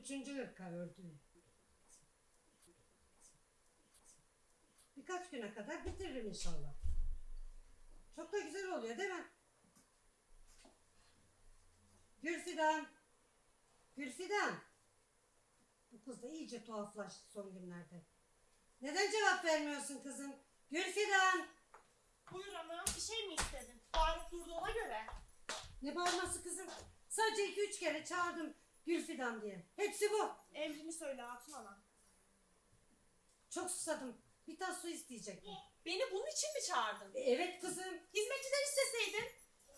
üçüncü ırka ördüğüm. Birkaç güne kadar bitiririm inşallah. Çok da güzel oluyor değil mi? Gülfidan. Gülfidan. Bu kız da iyice tuhaflaştı son günlerde. Neden cevap vermiyorsun kızım? Gülfidan. Buyur ana bir şey mi istedin? Bağırıp durduğuna göre. Ne bağırması kızım? Sadece iki üç kere çağırdım Gülfidan diye. Hepsi bu. Emrini söyle Hatun ana. Çok susadım. Bir tas su isteyecektim. Beni bunun için mi çağırdın? E, evet kızım. Hizmetçiden isteseydin.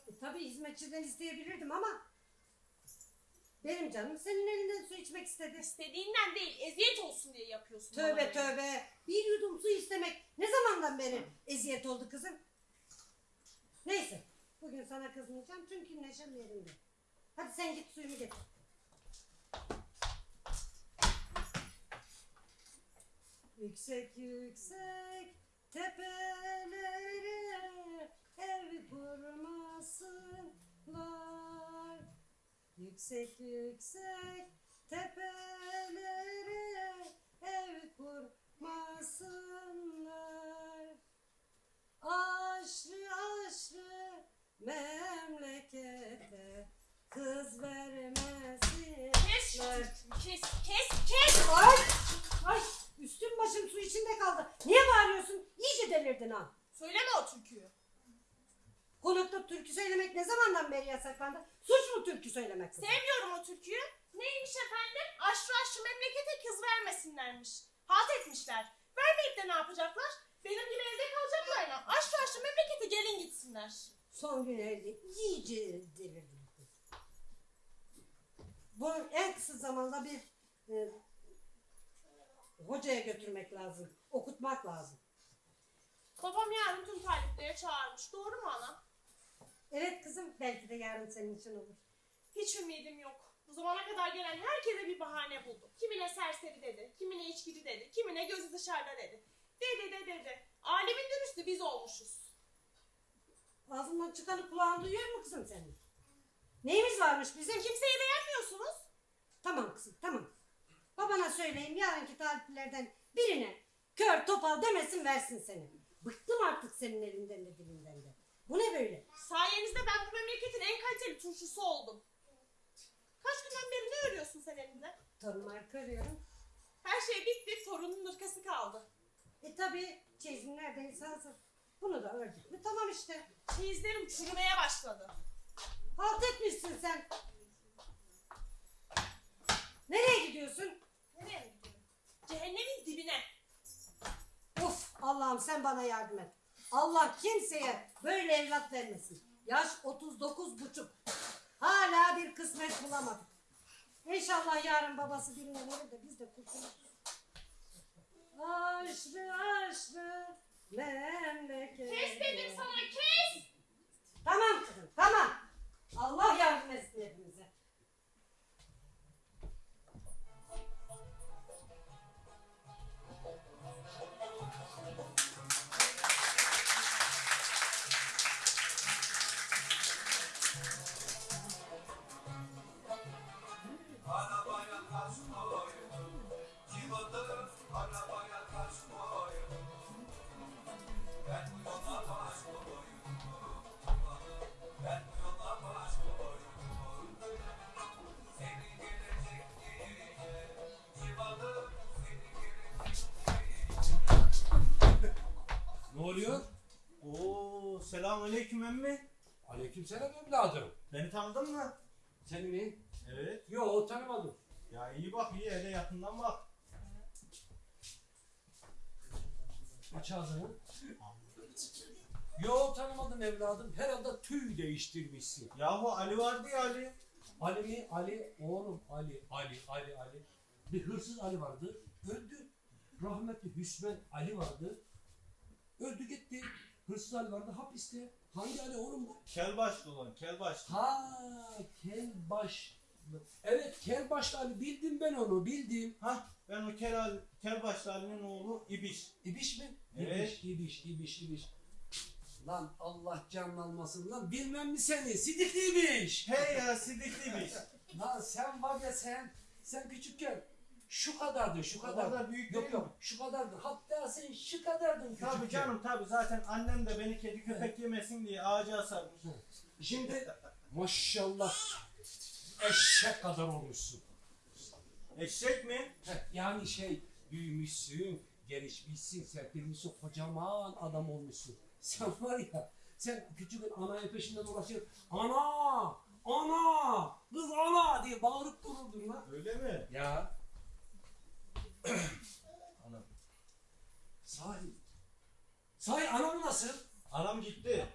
E, tabii hizmetçiden isteyebilirdim ama benim canım senin elinden su içmek istedi. İstediğinden değil eziyet olsun diye yapıyorsun. Tövbe bana. tövbe. Bir yudum su istemek ne zamandan beri eziyet oldu kızım? Neyse. Bugün sana kızmayacağım çünkü neşem yerinde. Hadi sen git suyunu getir. Yüksek yüksek tepelere ev kurmasınlar. Yüksek yüksek tepelere ev kurmasınlar. Aşrı aşrı memlekete kız vermesinler. Kes kes kes. Ay! Ay! Üstüm başım su içinde kaldı. Niye bağırıyorsun? İyice delirdin ha. Söyleme o türküyü. Konukta türkü söylemek ne zamandan beri yasaklandı? Suç mu türkü söylemek? Sevmiyorum o türküyü. Neymiş efendim? Aşrı aşrı memlekete kız vermesinlermiş. Halt etmişler. Vermeyip de ne yapacaklar? Benim gibi evde kalacaklar ya. Aşrı aşrı memlekete gelin gitsinler. Son günlerde iyice delirdi bu kız. Bu en kısa zamanda bir e, hocaya götürmek lazım. Okutmak lazım. Babam yarın tüm taliplere çağırmış. Doğru mu ana? Evet kızım belki de yarın senin için olur. Hiç ümidim yok. Bu zamana kadar gelen herkese bir bahane buldu. Kimine serseri dedi, kimine içkici dedi, kimine gözü dışarıda dedi. Dedi de dedi. Alemin dürüstü biz olmuşuz. Ağzından çıkanı kulağın duyuyor mu kızım senin? Neyimiz varmış bizim? Kimseyi beğenmiyorsunuz. Tamam kızım tamam. Babana söyleyeyim yarınki taliplerden birine kör topal demesin versin seni. Bıktım artık senin elinden de dilinden de. Bu ne böyle? Sayenizde ben bu memleketin en kaliteli turşusu oldum. Kaç günden beri ne örüyorsun sen elinde? Torunlar karıyorum. Her şey bitti, torunun ırkası kaldı. E tabi çeyizin neredeyse hazır. Bunu da ördük mü tamam işte. Çeyizlerim çürümeye başladı. Halt etmişsin sen. Nereye gidiyorsun? Nereye? Cehennemin dibine. Uf Allah'ım sen bana yardım et. Allah kimseye böyle evlat vermesin. Yaş 39 buçuk. Hala bir kısmet bulamadık. İnşallah yarın babası birine verir de biz de kurtuluruz. Aşrı aşrı memleket. Kes dedim sana kes. Tamam kızım tamam. Allah yardım etsin hepimize. Oo, selamünaleyküm emmi. Aleykümselam evladım. Beni tanıdın mı? Seni mi? Evet. Yo tanımadım. Ya iyi bak iyi hele yakından bak. Aç ağzını. Yo tanımadım evladım. Herhalde tüy değiştirmişsin. Yahu Ali vardı ya Ali. Ali mi? Ali. Oğlum Ali. Ali. Ali. Ali. Bir hırsız Ali vardı. Öldü. Rahmetli Hüsmen Ali vardı. Öldü gitti. Hırsız Ali vardı hapiste. Hangi Ali oğlum bu? Kel başlı olan kel başlı. Ha Kelbaş. Evet Kelbaşlı Ali bildim ben onu bildim. Hah ben o kel, Ali, kel başlı Ali'nin oğlu İbiş. İbiş mi? Evet. İbiş, ibiş, ibiş, ibiş. Lan Allah canlanmasın lan bilmem mi seni sidikli ibiş. Hey ya sidikli İbiş. lan sen var ya sen sen küçükken şu kadardın, şu kadar büyük Yok değil yok, şu kadardın. Hatta sen şu kadardın küçükken. Tabii canım tabii zaten annem de beni kedi köpek yemesin diye ağaca asarmış. Şimdi maşallah eşek kadar olmuşsun. Eşek mi? Heh, Yani şey büyümüşsün, gelişmişsin, serpilmişsin, kocaman adam olmuşsun. Sen var ya, sen küçükken ananın peşinden dolaşır, ana, ana, kız ana diye bağırıp dururdun lan. Öyle mi? Ya Anam. sahi, sahi anam nasıl? Anam gitti.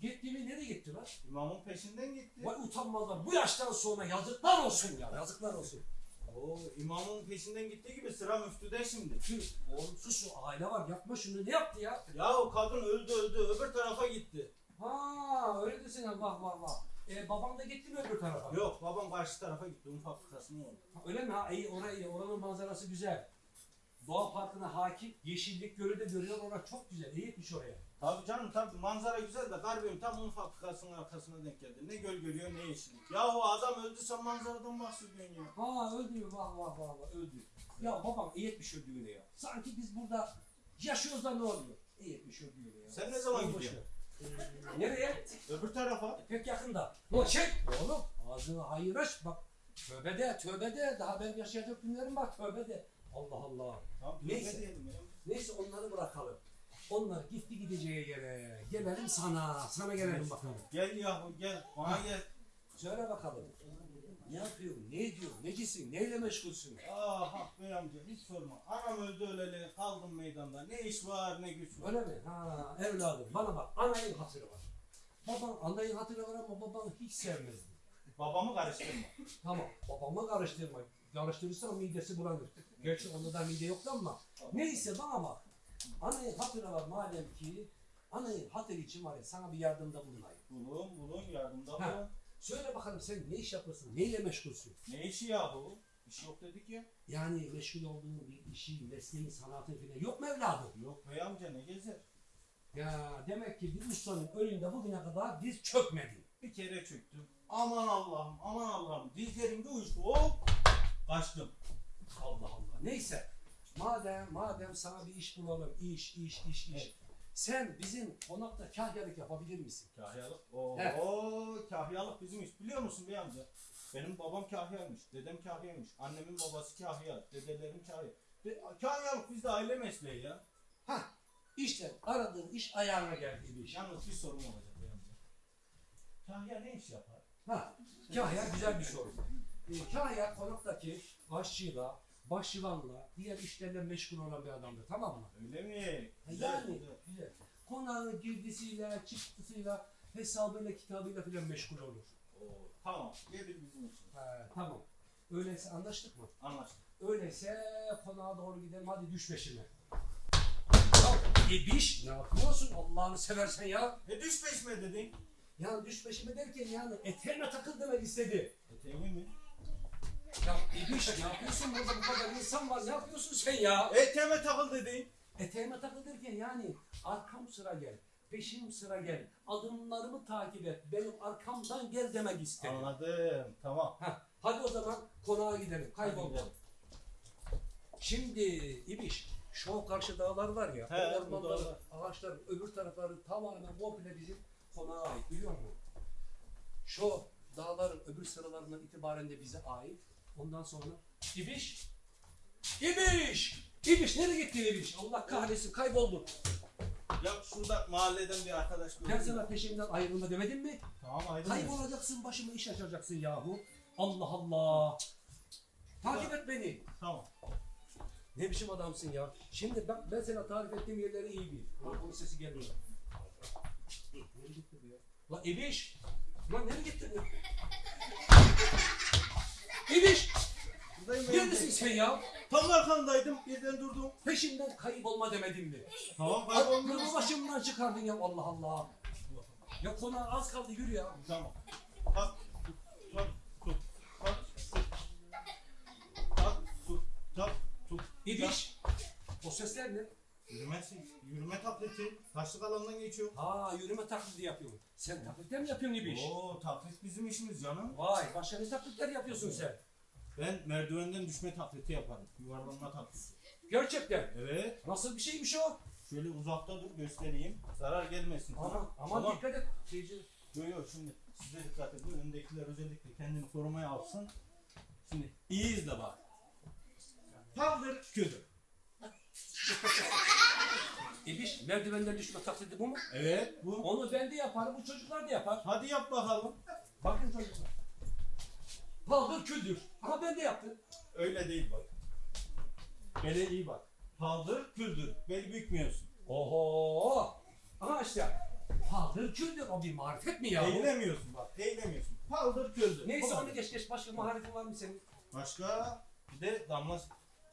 Gitti mi nereye gitti lan? İmamın peşinden gitti. Vay utanmazlar bu yaştan sonra yazıklar olsun ya, yazıklar olsun. Oo, imamın peşinden gittiği gibi sıra müftüde şimdi. Tüh, oğlum sus o aile var yapma şunu ne yaptı ya? Ya o kadın öldü öldü öbür tarafa gitti. Ha öyle desene vah vah vah. E, babam da gitti mi öbür tarafa? Yok babam karşı tarafa gitti. Un fabrikasına oldu. Ha, Öyle mi? Ha, iyi, orayı iyi. Oranın manzarası güzel. Doğa parkına hakim. Yeşillik gölü de görüyor. Orası çok güzel. İyi gitmiş oraya. Tabii canım tabii manzara güzel de garbiyim tam un fabrikasının arkasına denk geldi. Ne göl görüyor ne yeşillik. Ya o adam öldü sen manzaradan bahsediyorsun ya. Ha öldü? Vah vah vah vah öldü. Ya babam iyi etmiş öldüğüne ya. Sanki biz burada yaşıyoruz da ne oluyor? İyi etmiş öldüğüne ya. Sen ne zaman Boş gidiyorsun? Nereye? Öbür tarafa. E, Pek yakında. Ulan çek oğlum. Ağzını hayır aç bak. Tövbe de tövbe de. Daha ben yaşayacak günlerim var. Tövbe de. Allah Allah. Tamam Neyse. Neyse onları bırakalım. Onlar gitti gideceği yere. Gelelim sana. Sana gelelim bakalım. Gel yahu gel bana gel. Söyle bakalım. Ne yapıyorsun? Ne ediyorsun? Necisin? Neyle meşgulsün? Ah ah bey amca hiç sorma. Anam öldü öleli kaldım meydanda. Ne iş var ne güç var. Öyle mi? Ha evladım bana bak. Anayın hatırı var. Baban anayın hatırı var ama babanı hiç sevmezdi. Babamı karıştırma. Tamam. Babamla karıştırma. Karıştırırsan midesi bulanır. Gerçi onda da mide yoktu ama. Neyse bana bak. Anayın hatırı var madem ki. Anayın hatırı için var ya sana bir yardımda bulunayım. Bulun bulun yardımda bulun. Söyle bakalım sen ne iş yapıyorsun? Neyle meşgulsün? Ne işi yahu? İş yok dedik ya. Yani meşgul olduğun bir işi, mesleğin, sanatın falan yok mu evladım? Yok bey amca ne gezer? Ya demek ki bir ustanın önünde bugüne kadar diz çökmedin. Bir kere çöktüm. Aman Allah'ım aman Allah'ım dizlerimde uyuştu hop kaçtım. Allah Allah. Neyse. Madem madem sana bir iş bulalım. iş, iş, iş, iş. Evet. Sen bizim konakta kahyalık yapabilir misin? Kahyalık. Oo He. kahyalık bizim iş. Biliyor musun bey amca? Benim babam kahyaymış, dedem kahyaymış, annemin babası kahya, dedelerim kahya. De, kahyalık bizde aile mesleği ya. Hah. İşte aradığın iş ayağına geldi bir iş. Yalnız bir sorum olacak bey amca. Kahya ne iş yapar? Ha. Kahya güzel bir soru. Ee, kahya konaktaki aşçıyla, başçıvanla, diğer işlerle meşgul olan bir adamdır. Tamam mı? Öyle mi? yani güzel. güzel. Konağın girdisiyle, çıktısıyla, hesabıyla, kitabıyla filan meşgul olur. Oo, tamam, gelir bizim için. He, tamam. Öyleyse anlaştık mı? Anlaştık. Öyleyse konağa doğru gidelim. Hadi düş peşime. Ya ibiş ne yapıyorsun Allah'ını seversen ya? E düş peşime dedin. Yani düş peşime derken yani eteğime takıl demek istedi. Eteğimi mi? Ya ibiş ne yapıyorsun burada bu kadar insan var ne yapıyorsun sen ya? Eteğime takıl dedin. Eteğime takıl derken yani arkam sıra gel. Peşim sıra gel. Adımlarımı takip et. Benim arkamdan gel demek istedi. Anladım, tamam. Heh, hadi o zaman konağa gidelim. Hadi Kaybolma. gidelim. Şimdi İbiş, şu karşı dağlar var ya, He, o dağlar. ağaçların öbür tarafları tamamen komple bizim konağa ait biliyor musun? Şu dağların öbür sıralarından itibaren de bize ait. Ondan sonra İbiş, İbiş, İbiş nereye gittin İbiş? Allah kahretsin kayboldun. Ya şurada mahalleden bir arkadaş Ben gördüm. sana peşimden ayrılma demedim mi? Tamam aydın. Kaybolacaksın başıma iş açacaksın yahu. Allah Allah. Takip et beni. Tamam. Ne biçim adamsın ya? Şimdi bak ben sana tarif ettiğim yerleri iyi bil. Ulan onun sesi gelmiyor. Nereye gitti bu ya? Lan İbiş! Lan nereye gitti bu? İbiş! Neredesin sen ya? Tam arkandaydım, birden durdum. Peşimden kayıp olma demedim mi? Tamam Aklımı başımdan çıkardın ya Allah Allah. Ya konağa az kaldı yürü ya. Tamam. Kalk, kalk, kalk. Kalk, kalk, tut. İbiş! O sesler ne? Yürüme, yürüme tableti. Taşlık alandan geçiyor. Ha yürüme taklidi yapıyorsun. Sen taklitler mi yapıyorsun İbiş? Oo, taklit bizim işimiz canım. Vay başka ne taklitler yapıyorsun sen? Ben merdivenden düşme taklidi yaparım. Yuvarlanma taklidi. Gerçekten. Evet. Nasıl bir şeymiş o? Şöyle uzakta dur göstereyim. Zarar gelmesin. Aman, aman Tamam. dikkat et. Şeyci. Yok yok şimdi size dikkat edin. Öndekiler özellikle kendini korumaya alsın. Şimdi iyi izle bak. Kaldır küldür. İbiş merdivenden düşme taklidi bu mu? Evet bu. Onu ben de yaparım, bu çocuklar da yapar. Hadi yap bakalım. Bakın çocuklar. Paldır küldür. Ama ben de yaptım. Öyle değil bak. Bele iyi bak. Paldır küldür. Bel bükmüyorsun. Oho! Aha işte. Paldır küldür. O bir marifet mi ya? Eğilemiyorsun bak. Eğilemiyorsun. Paldır küldür. Neyse Bu kadar. onu geç geç. Başka maharetin var mı senin? Başka bir de damla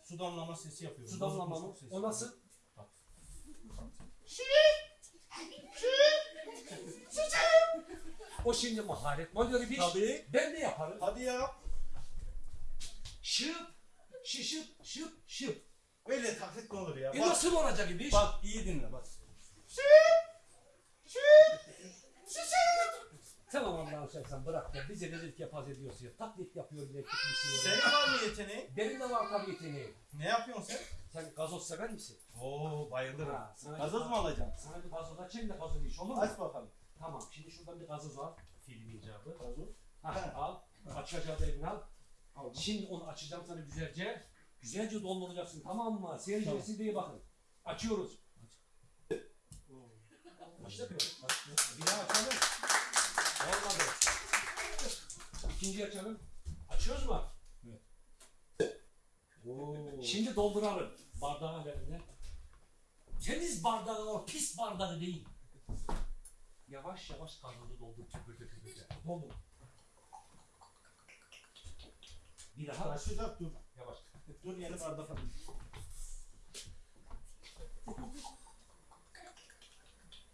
su damlama sesi yapıyorum. Su damlama mı? O nasıl? O şimdi maharet. Ne oluyor İbiş? Tabii. Ben de yaparım. Hadi yap. Şıp, şışıp, şıp, şıp. Öyle taklit mi olur ya? E Bak, nasıl olacak İbiş? bak iyi dinle bak. Tamam Allah'ım sen, sen bırak ya. Bize rezillik yapaz ediyorsun ya. Taklit yapıyor bile tutmuşsun ya. Senin var mı yeteneğin? Benim de var tabii yeteneğim. Ne yapıyorsun sen? Sen gazoz sever misin? Oo bayılırım. Ha, sana- Gazoz mu alacaksın? Sana bir gazoz açayım da gazoz iş olur mu? Aç bakalım. Tamam şimdi şuradan bir gazoz al. Film icabı. Gazoz. Ha, al. Açacağı da eline al. Şimdi onu açacağım sana güzelce. Güzelce dolduracaksın tamam mı? Seyircisi diye bakın. Açıyoruz. Açtık mı? Bir daha açalım. İkinciyi açalım. Açıyoruz mu? Evet. Oo. Şimdi dolduralım. Bardağı ver eline. Temiz bardağı o pis bardağı değil. Yavaş yavaş gazozu doldur. Tüpürte tüpürte. Doldur. Bir daha aç. Açacak dur. Yavaş. Dur yeni bardak alayım.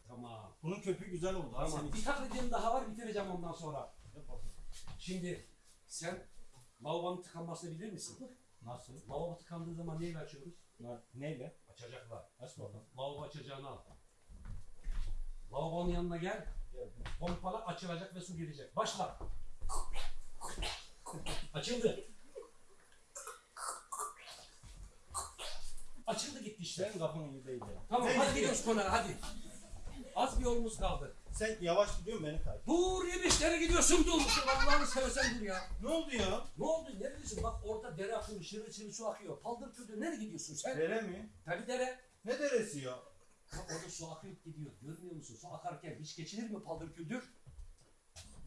Tamam. Bunun köpüğü güzel oldu. Tamam. Bir taklidim daha var bitireceğim ondan sonra. Yap bakalım. Şimdi sen lavabonun tıkanmasını bilir misin? Nasıl? Lavabo tıkandığı zaman neyle açıyoruz? Neyle? Açacaklar. Aç bakalım. Lavabo açacağını al. Lavabonun yanına gel. Pompala açılacak ve su girecek. Başla. Açıldı. Açıldı gitti işte. İyi değil ya. Tamam hadi gidiyor? gidiyoruz konağa hadi. Az bir yolumuz kaldı. Sen yavaş gidiyorsun beni takip. Dur yemişlere gidiyorsun dur. Allah'ını seversen dur ya. Ne oldu ya? Ne oldu? Neredesin? Bak orada dere akıyor, şırıl şırıl su akıyor. Paldır küldür. Nereye gidiyorsun sen? Dere mi? Tabii dere. Ne deresi ya? Ya orada su akıyor gidiyor. Görmüyor musun? Su akarken hiç geçilir mi paldır küldür?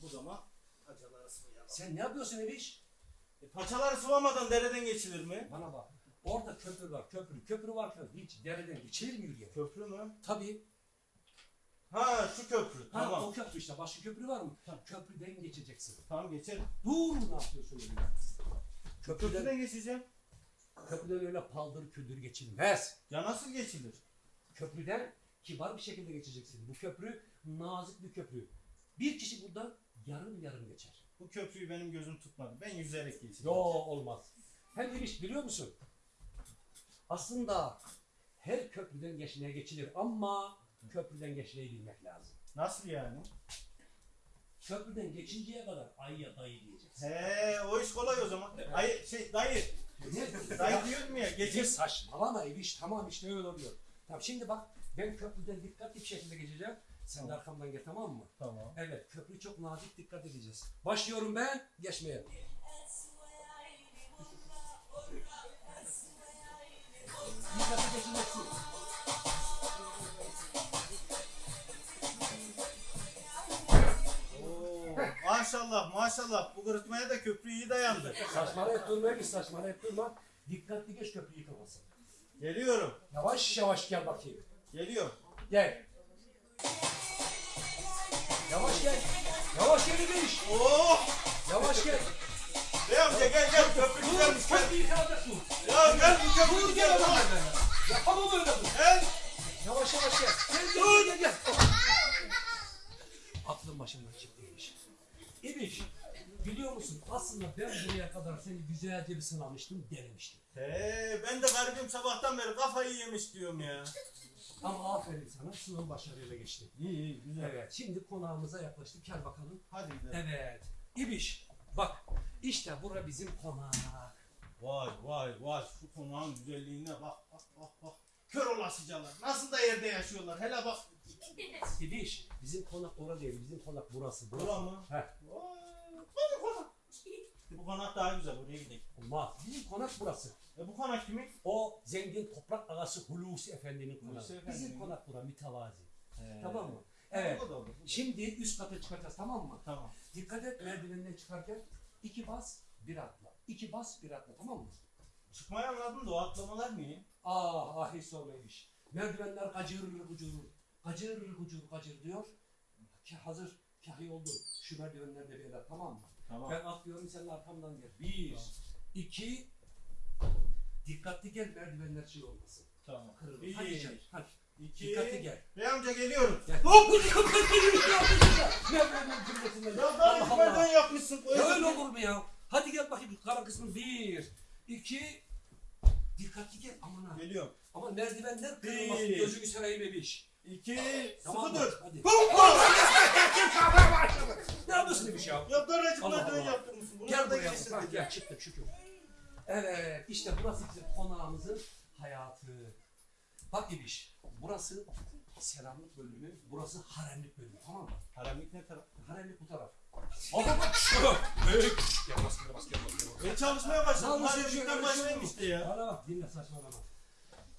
Bu zaman paçaları sıvayalım. Sen ne yapıyorsun Ebiş? E, paçaları sıvamadan dereden geçilir mi? Bana bak. Orada köprü var, köprü. Köprü varken hiç dereden geçilir mi yürüyen? Köprü mü? Tabii. Ha şu köprü. Ha, Tamam. o köprü işte. Başka köprü var mı? Köprüden geçeceksin. Tamam geçelim. Dur ne yapıyorsun öyle? Köprüden, Köprüden geçeceğim. köprüden öyle paldır küldür geçilmez. Ya nasıl geçilir? Köprüden kibar bir şekilde geçeceksin. Bu köprü nazik bir köprü. Bir kişi buradan yarım yarım geçer. Bu köprüyü benim gözüm tutmadı. Ben yüzerek geçeceğim. Yo olmaz. Hem demiş biliyor musun? Aslında her köprüden geçmeye geçilir ama köprüden geçmeyi bilmek lazım. Nasıl yani? Köprüden geçinceye kadar ayya dayı diyeceksin. He o iş kolay o zaman. Ay şey dayı. Dayı diyorum ya Geçir saçmalama Eviş tamam işte öyle oluyor. Tamam şimdi bak ben köprüden dikkatli bir şekilde geçeceğim. Sen de Tamam. arkamdan gel tamam mı? Tamam. Evet köprü çok nazik dikkat edeceğiz. Başlıyorum ben geçmeye. Dikkatli geçeceksin. Maşallah maşallah bu kırıtmaya da köprü iyi dayandı. Saçmalayıp durma Eviş saçmalayıp durma. Dikkatli geç köprü yıkılmasın. Geliyorum. Yavaş yavaş gel bakayım. Geliyor. Gel. Yavaş gel. Yavaş gel Eviş. Oo! Yavaş gel. Bey amca gel gel köprü Dur, güzelmiş gel. köprü yıkılacak dur. Ya gel bu köprü Dur gel güzel. ben. Yapamam öyle dur. Gel. Yavaş yavaş gel. Gel gel gel gel. gel. Aklım başımdan çıktıymış. İbiş, biliyor musun aslında ben buraya kadar seni güzelce bir sınamıştım, denemiştim. He ben de garibim sabahtan beri kafayı yemiş diyorum ya. Ama aferin sana, sınav başarıyla geçti. İyi iyi güzel. Evet, şimdi konağımıza yaklaştık. Gel bakalım. Hadi gidelim. Evet. İbiş, Bak işte bura bizim konak. Vay vay vay şu konağın güzelliğine bak bak bak bak. Kör olasıcalar. Nasıl da yerde yaşıyorlar. Hele bak. Gidiş. Bizim konak orada değil. Bizim konak burası. burası. Bura mı? He. Vay, Bu konak. Bu konak daha güzel. Oraya gidelim. Olmaz. Bizim konak burası. E bu konak kimin? O zengin toprak ağası Hulusi Efendi'nin konağı. Hulusi Efendi Bizim mi? konak bura mütevazi. He. Tamam mı? Evet. Olur, bu da. Şimdi üst kata çıkacağız tamam mı? Tamam. Dikkat et merdivenden çıkarken iki bas bir atla. İki bas bir atla tamam mı? Çıkmayı anladım da o atlamalar niye? Ah ah hiç sormaymış. Merdivenler gacır gucur, gacır gucur gacır diyor. Ki hazır kahi oldu. Bir el at tamam mı? Tamam. Ben atlıyorum senin arkamdan gel. Bir, iki, dikkatli gel merdivenler şey olmasın. Tamam. Kırılır. Bir, Hadi canım hadi. iki. Dikkatli gel. Bey amca geliyorum. Gel. Hop! Merdivenin kırılmasından. Ya daha Allah. yapmışsın. Ya öyle olur mu ya? Hadi gel bakayım kara kısmı bir, iki, dikkatli gel aman ha. Geliyorum. Ama merdivenler kırılmasın gözünü seveyim bebiş. İki. Tamam Sıkı mı? dur. Hadi. Hop! Ne yapıyorsun demiş ya? Ya daracık Allah merdiven Allah. yaptırmışsın. Bunu Gel buraya. geçsin. Bak gel çıktık şükür. Evet işte burası bizim konağımızın hayatı. Bak İbiş burası selamlık bölümü, burası haremlik bölümü tamam mı? Haremlik ne taraf? Haremlik bu taraf. Büyük. Gel bas gel bas gel bas. Ben çalışmaya başladım. Haremlikten şöyle başlayayım şey işte ya. Bana bak dinle saçmalama.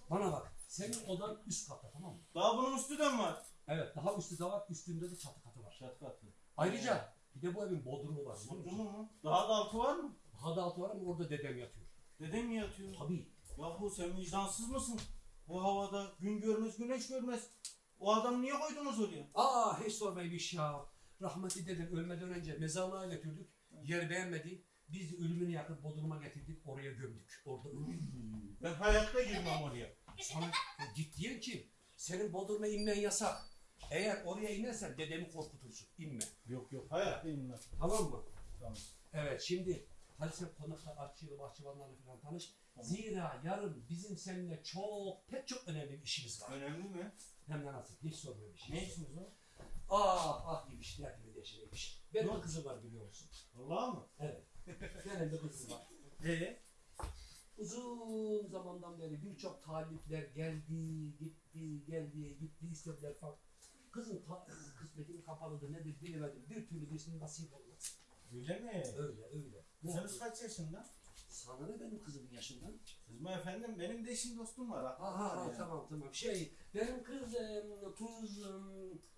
Bana bak. Senin odan üst katta tamam mı? Daha bunun üstü de mi var? Evet daha üstü de var üstünde de çatı katı var. Çat katlı. Ayrıca bir de bu evin bodrumu var. biliyor musun? mu? Daha da altı var mı? Daha da altı var ama orada dedem yatıyor. Dedem mi yatıyor? Tabii. Yahu sen vicdansız mısın? Bu havada gün görmez güneş görmez. O adamı niye koydunuz oraya? Aa hiç sormayın bir şey ya. Rahmetli dedem ölmeden önce mezarlığa götürdük. Yer beğenmedi. Biz de ölümünü yakıp bodruma getirdik. Oraya gömdük. Orada öldü. Ben hayatta girmem oraya. Sana ya git diyen kim? Senin bodruma inmen yasak. Eğer oraya inersen dedemi korkutursun. İnme. Yok yok hayatta inmem. Tamam mı? Tamam. Evet şimdi hadi sen konakta artçıyla bahçıvanlarla falan tanış. Zira yarın bizim seninle çok pek çok önemli bir işimiz var. Önemli mi? Hem de nasıl? Hiç sorma bir şey. Ne işiniz o? Ah ah gibi işte ya gibi deşireymiş. Benim bir kızım var biliyor musun? Allah mı? Evet. Benim bir kızım var. Ee? Uzun zamandan beri birçok talipler geldi, gitti, geldi, gitti, istediler falan. Kızın ta- kısmetini kapalıdır nedir bilemedim. Bir türlü birisinin nasip olmaz. Öyle mi? Öyle öyle. Ne Kızınız kaç yaşında? Sana ne benim kızımın yaşından? Kızma efendim benim de eşim dostum var. Ha ha ha tamam tamam. Şey benim kızım tuz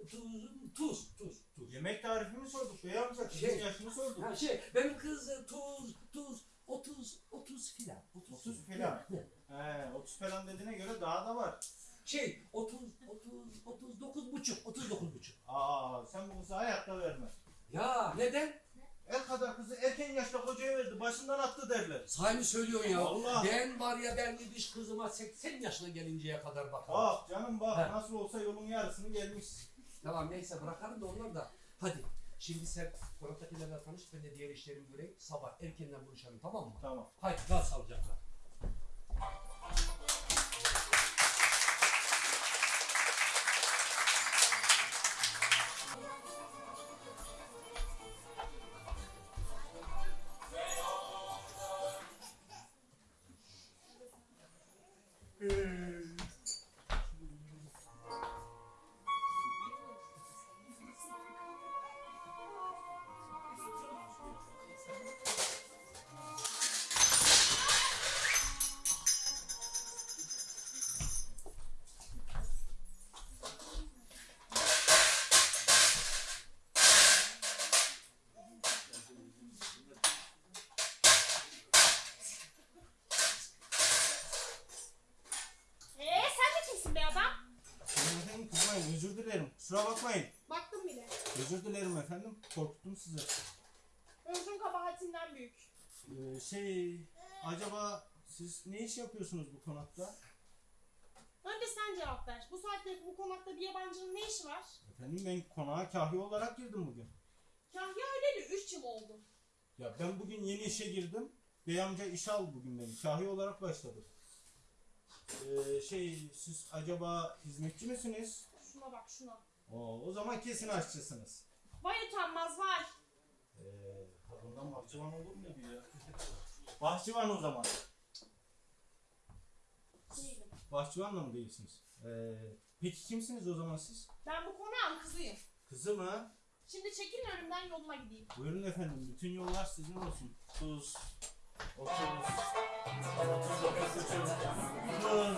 tuz tuz tuz tuz. Yemek tarifimi sorduk bey amca. Kızın Şey- yaşını sorduk. Ha şey benim kız e, tuz tuz 30 30 filan. 30 filan. Ne? He 30 falan dediğine göre daha da var. Şey 30 30 39 buçuk 39 buçuk. Aa sen bu kızı hayatta verme. Ya neden? El kadar kızı erken yaşta kocaya verdi. Başından attı derler. Sahibi söylüyorsun ya. Allah. Ben var ya ben bir kızıma 80 yaşına gelinceye kadar bakarım. Bak canım bak He. nasıl olsa yolun yarısını gelmiş. Tamam neyse bırakalım da onlar da. Hadi şimdi sen konaktakilerle tanış ben de diğer işlerimi göreyim. Sabah erkenden buluşalım tamam mı? Tamam. Haydi kal sağlıcakla. Kusura bakmayın. Baktım bile. Özür dilerim efendim. Korkuttum sizi. Özrün kabahatinden büyük. Ee, şey acaba siz ne iş yapıyorsunuz bu konakta? Önce sen cevap ver. Bu saatte bu konakta bir yabancının ne işi var? Efendim ben konağa kahve olarak girdim bugün. Kahya öyleli 3 yıl oldu. Ya ben bugün yeni işe girdim. Bey amca iş aldı bugün beni. Kahve olarak başladı. Ee, şey siz acaba hizmetçi misiniz? Şuna bak şuna. Oo, o zaman kesin aşçısınız. Vay utanmaz vay. Ee, tadından Adam bahçıvan olur muydu ya? Bahçıvan o zaman. Değilim. Bahçıvan da mı değilsiniz? Ee, peki kimsiniz o zaman siz? Ben bu konağın kızıyım. Kızı mı? Şimdi çekilin önümden yoluma gideyim. Buyurun efendim, bütün yollar sizin olsun. Tuz, otuz, tuz,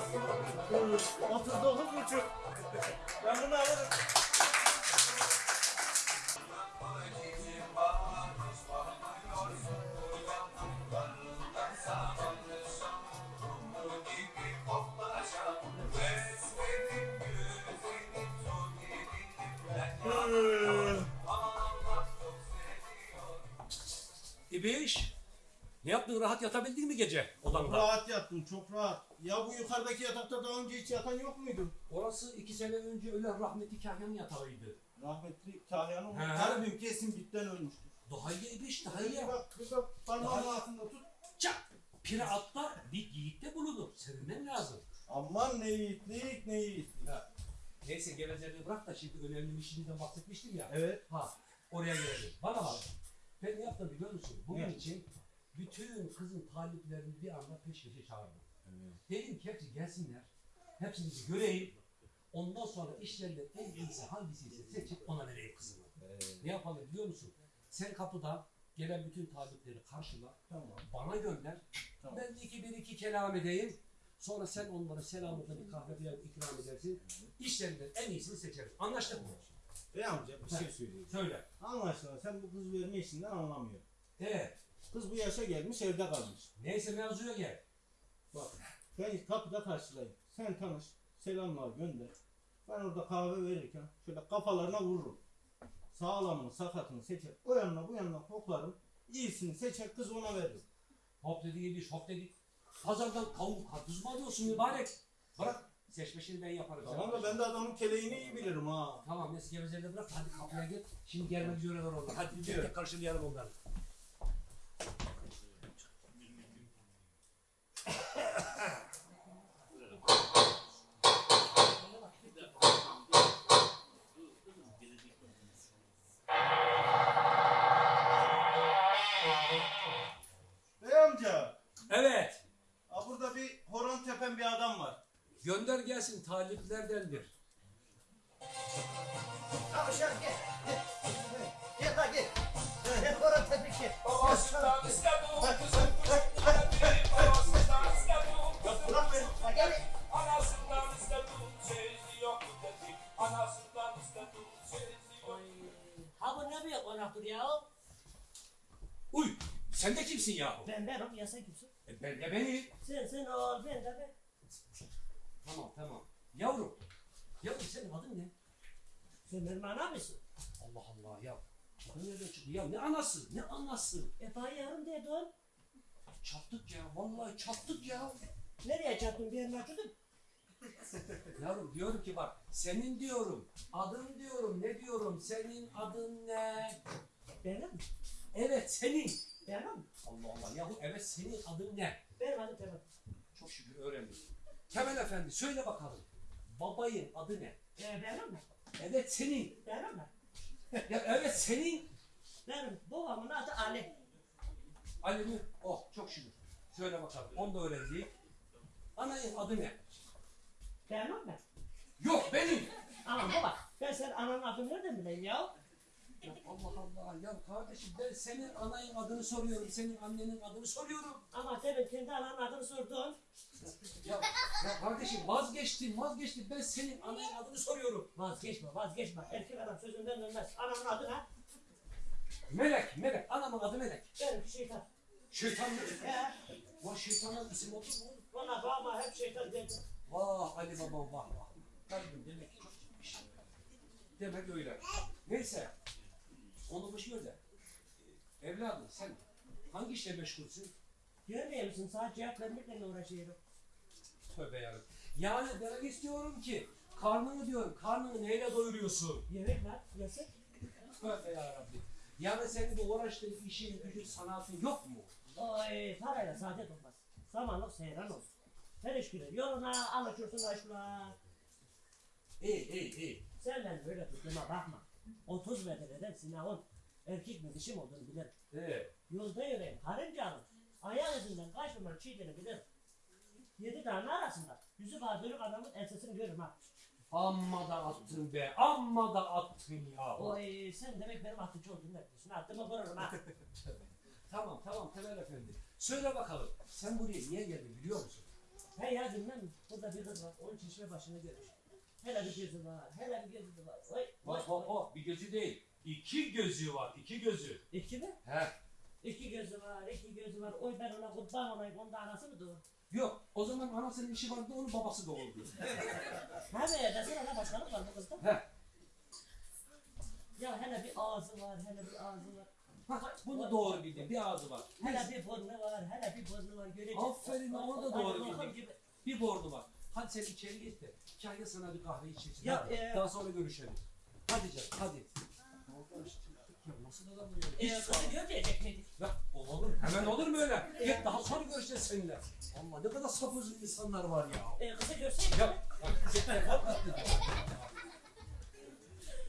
tuz, otuz dokuz buçuk. Ben bunu alırım. İbiş. Ne yaptın? Rahat yatabildin mi gece Çok odanda? rahat yattım, çok rahat. Ya bu yukarıdaki yatakta daha önce hiç yatan yok muydu? Orası iki sene önce ölen rahmetli Kahya'nın yatağıydı. Rahmetli Kahya'nın He. kalbim kesin bitten ölmüştür. Daha iyi İbiş, daha iyi. bak, kıza parmağın altında tut. Çak! Pire atla bir yiğitte bulunur. Sevinmen lazım. Aman ne yiğitlik, ne yiğitlik. Neyse gevezeliği bırak da şimdi önemli bir şeyden bahsetmiştim ya. Evet. Ha oraya gelelim. Bana bak. Ben ne yaptım biliyor musun? Bugün Ne? için bütün kızın taliplerini bir anda peş peşe çağırdım. Dedim ki hepsi gelsinler. Hepsini göreyim. Ondan sonra işlerinden en iyisi hangisiyse seçip ona vereyim kızımı. Ne yapalım biliyor musun? Sen kapıda gelen bütün talipleri karşıla. Tamam. Bana gönder. Tamam. Ben de iki bir iki kelam edeyim. Sonra sen onlara selamlıkla bir kahve bir ikram edersin. İşlerinden en iyisini seçeriz. Anlaştık mı? Bey amca bir şey söyleyeyim. Söyle. Anlaşılan sen bu kız verme işinden anlamıyorsun. Evet. Kız bu yaşa gelmiş evde kalmış. Neyse mevzuya gel. Bak ben kapıda karşılayayım. Sen tanış. Selamlar gönder. Ben orada kahve verirken şöyle kafalarına vururum. Sağlamını sakatını seçer. O yanına bu yanına hoplarım. İyisini seçer kız ona veririm. Hop dedi yedi, hop dedi. Pazardan kavun karpuz mu alıyorsun mübarek? Bırak. Seçmişini ben yaparım. Tamam da ben de adamın keleğini iyi bilirim ha. Tamam neyse gevezeli bırak hadi kapıya git. Şimdi gelmek üzereler onlar. Hadi tek karşılayalım onları. Gönder gelsin taliplerdendir. Şöyle gel. Gel. Gel lan gel. Gel oraya tebrik et. Babasından istedim kızım Geldi babasından istedim Bırak beni. Ha, gel. Anasından istedim Seyirci yok dedi Anasından istedim Seyirci yok Ha bu ne bir konaktır ya? Uy sen de kimsin yahu? Ben benim ya sen kimsin? E, ben de benim. Sen sen ol ben de ben. Tamam tamam. Yavrum. Yavrum senin adın ne? Sen benim anam mısın? Allah Allah ya. Bu nereden çıktı ya? Ne anası? Ne anası? E bana yarım dedin. Çattık ya. Vallahi çattık ya. Nereye çarptın bir yerini açıyordun? Yavrum diyorum ki bak senin diyorum. Adın diyorum. Ne diyorum? Senin adın ne? Benim. Evet senin. Benim. Allah Allah. Yahu evet senin adın ne? Benim adım Temel. Çok şükür öğrendim. Kemal Efendi söyle bakalım. Babayın adı ne? E benim mi? Evet senin. Benim mi? Ya evet senin. Benim babamın adı Ali. Ali mi? Oh çok şükür. Söyle bakalım. Onu da öğrendik. Anayın adı ne? Benim mi? Yok benim. Ama baba ben senin ananın adını nereden bileyim ya? Ya Allah Allah ya kardeşim ben senin anayın adını soruyorum. Senin annenin adını soruyorum. Ama demin kendi ananın adını sordun. Ya, ya kardeşim vazgeçtim vazgeçtim. Ben senin anayın adını soruyorum. Vazgeçme vazgeçme. Erkek adam sözünden dönmez. Anamın adı ne? Melek Melek. Anamın adı Melek. Benim şeytan. Şeytan mı? Ya Vah şeytanın isim olur mu? bana babama hep şeytan dedi. Vah Ali babam vah vah. Kalbim demek ki gitmiş. Demek öyle. Neyse. Onu boş ver de. Evladım sen hangi işle meşgulsün? Görmüyor musun? Sadece cevap vermekle uğraşıyorum. Tövbe yarabbim. Yani demek istiyorum ki karnını diyorum karnını neyle doyuruyorsun? Yemek var, yasak. Tövbe yarabbim. Yani senin bu uğraştığın işin gücün sanatın yok mu? Oy, parayla saadet olmaz. Zamanlık seyran olsun. Günü yoluna alışırsın aşkına. İyi iyi iyi. Sen ben böyle tuttuğuma bakma. 30 metreden sınavın. erkek mi dişi mi olduğunu bilirim. Ee, Yolda yürüyen karınca alır. Ayağı izinden kaç numara çiğdiğini bilirim. Yedi tane arasında. Yüzü bağdırık adamın ensesini görürüm ha. amma da attın be. Amma da attın ya. Oy sen demek benim atıcı olduğunu ne biliyorsun? Attığımı vururum ha. Tamam tamam Temel Efendi. Söyle bakalım. Sen buraya niye geldin biliyor musun? He ya bilmem? Burada bir kız var. Onun çeşme başını görmüş. Hele bir gözü var. Hele bir gözü var. Oy. oy, Bak bak bak bir gözü değil. İki gözü var. iki gözü. İki mi? He. İki gözü var, iki gözü var. Oy ben ona kurban olayım. Onda anası mı doğur? Yok o zaman anasının işi vardı onun babası doğurdu. Ha be desene ne başkanlık var bu kızda. He. Ya hele bir ağzı var, hele bir ağzı var. Ha, bunu doğru bildin. Bir ağzı var. Hele bir burnu var, hele bir burnu var. Göreceksin. Aferin, onu da doğru lokum bildin. gibi. Bir bordu var. Hadi sen içeri git de. Hikaye sana bir kahve içirsin. Ya, Hadi. e- Daha sonra görüşelim. Hadi canım hadi. Ya nasıl adam bu ya? Ee, kızı görmeyecek miydik? Ya olur. Hemen olur mu öyle? Git daha sonra görüşeceğiz seninle. Allah ne kadar sapık insanlar var ya. Ee, kızı görseydik. Ya,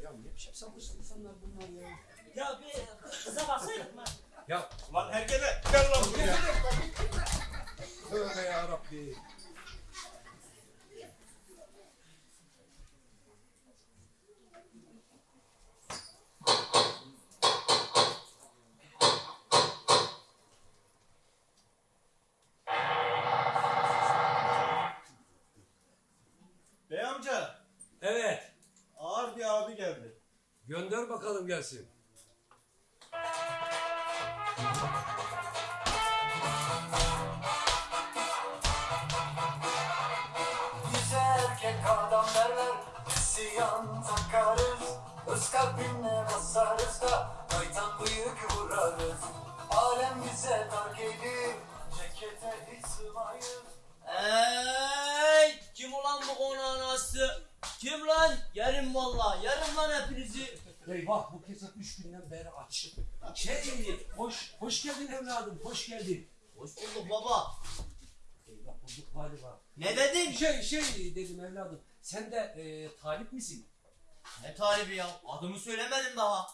ya ne biçim sapık insanlar bunlar ya. Ya bir kıza baksaydık mı? Ya Lan herkese gel lan buraya. tövbe ya Rabbi. Bey amca Evet. ağır bir abi geldi. Gönder bakalım gelsin. Bize erkek adam derler İsyan takarız Öz kalbine basarız da Kaytan bıyık vurarız Alem bize dar gelir Cekete hiç sığmayız Ey kim ulan bu konağın anası? Kim lan? Yerim valla. Yerim lan hepinizi. Eyvah bu kesap üç günden beri aç. Şey, hoş, hoş geldin evladım, hoş geldin. Hoş bulduk baba. Eyvah bulduk galiba. Ne dedin? Şey, şey dedim evladım, sen de e, talip misin? Ne talibi ya? Adımı söylemedim daha.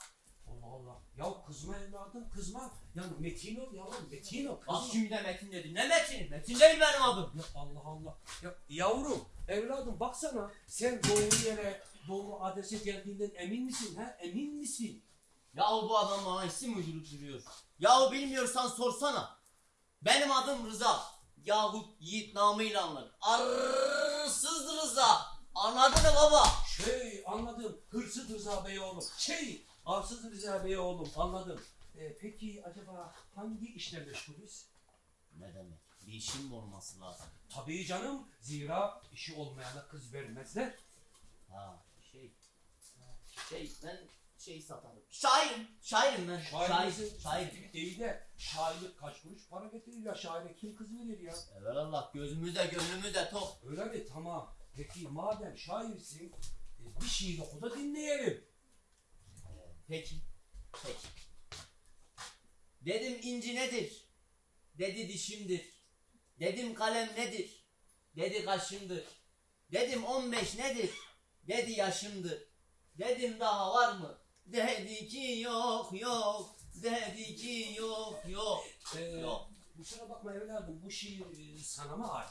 Allah Allah. Ya kızma evladım, kızma. Ya metin ol yavrum, metin ol. Kızma. şimdi de Metin dedi. Ne Metin? Metin değil benim adım. Ya Allah Allah. Ya yavrum, evladım baksana. Sen doğru yere, doğru adrese geldiğinden emin misin? Ha? Emin misin? Yahu bu adam bana isim uydurup duruyor. Yahu bilmiyorsan sorsana. Benim adım Rıza. Yahut Yiğit namıyla anlar. Arsız Rıza. Anladın mı baba? Şey anladım. Hırsız Rıza Bey oğlum. Şey arsız Rıza Bey oğlum anladım. Ee, peki acaba hangi işle meşgulüz? Ne demek? Bir işim mi olması lazım? Tabii canım. Zira işi olmayana kız vermezler. Ha şey. Şey ben şey satarım. Şairim. Şairim ben. Şair Şair. misin? Şair. İyi de şairlik kaç kuruş para getirir ya. Şaire kim kız verir ya? Allah gözümüze gönlümüze tok. Öyle mi? Tamam. Peki madem şairsin e, bir şiir oku da dinleyelim. Peki. Peki. Dedim inci nedir? Dedi dişimdir. Dedim kalem nedir? Dedi kaşımdır. Dedim 15 nedir? Dedi yaşımdır. Dedim daha var mı? Dedi ki yok yok. Dedi ki yok yok. Ee, Yok. kusura bakma evladım bu şiir e, sana mı ait?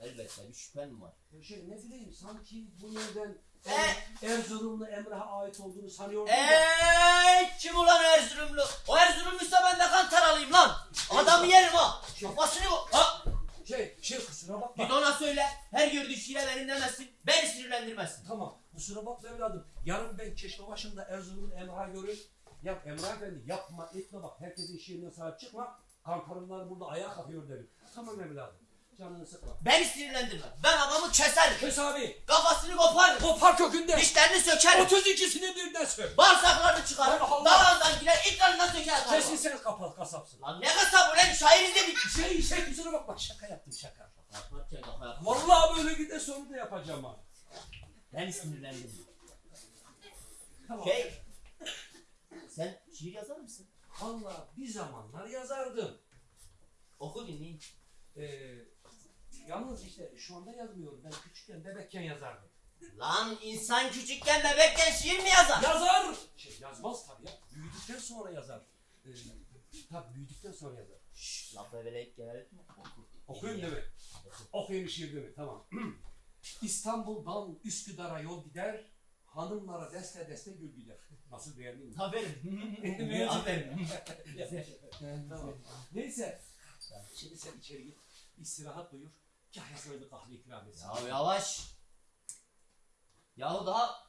Elbette bir şüphem var. Ya Şey ne bileyim sanki bu yerden E? Erzurumlu Emrah'a ait olduğunu sanıyordum. Ey kim ulan Erzurumlu? O Erzurumluysa ben de kantar alayım lan. Adamı yerim ha. Kafasını bu. Ha. Şey, şey kusura bakma. Git ona söyle. Her gördüğü şiire benim demesin. Beni sinirlendirmesin. Tamam kusura bakma evladım. Yarın ben Keşke başında Erzurumlu Emrah'ı görür. Ya Emrah Efendi yapma etme bak. Herkesin şiirine sahip çıkma. Kantarınlar burada ayağa kalkıyor derim. Tamam evladım. Canını sıkma. Beni sinirlendirme. Ben adamı keserim. Kes abi. Kafasını koparım. Kopar kökünde. Dişlerini sökerim. 32'sini birden sök. Bağırsaklarını çıkarım. Dalağından girer. itlerinden sökerim. Kesin sen kapat kasapsın. Lan ne kasabı lan şairiz dedik. Şey şey kusura bakma şaka yaptım şaka. Vallahi böyle gider sonra da yapacağım ha. Beni sinirlendirme. Tamam. Şey. Sen şiir yazar mısın? Vallahi bir zamanlar yazardım. Oku dinleyin. Ee, yalnız işte şu anda yazmıyorum. Ben küçükken bebekken yazardım. Lan insan küçükken bebekken şiir mi yazar? Yazar! Şey, yazmaz tabii ya. Büyüdükten sonra yazar. Ee, tabii büyüdükten sonra yazar. Şşş laf eveleyip geveleyip mi? Okuyayım değil mi? Okuyayım şiir değil mi? Tamam. İstanbul'dan Üsküdar'a yol gider, hanımlara deste deste gül gider. Nasıl beğendin mi? Aferin. Aferin. Neyse. Şimdi sen içeri git. istirahat buyur. Sana bir kahve ikram etsin. Ya yavaş. Yahu daha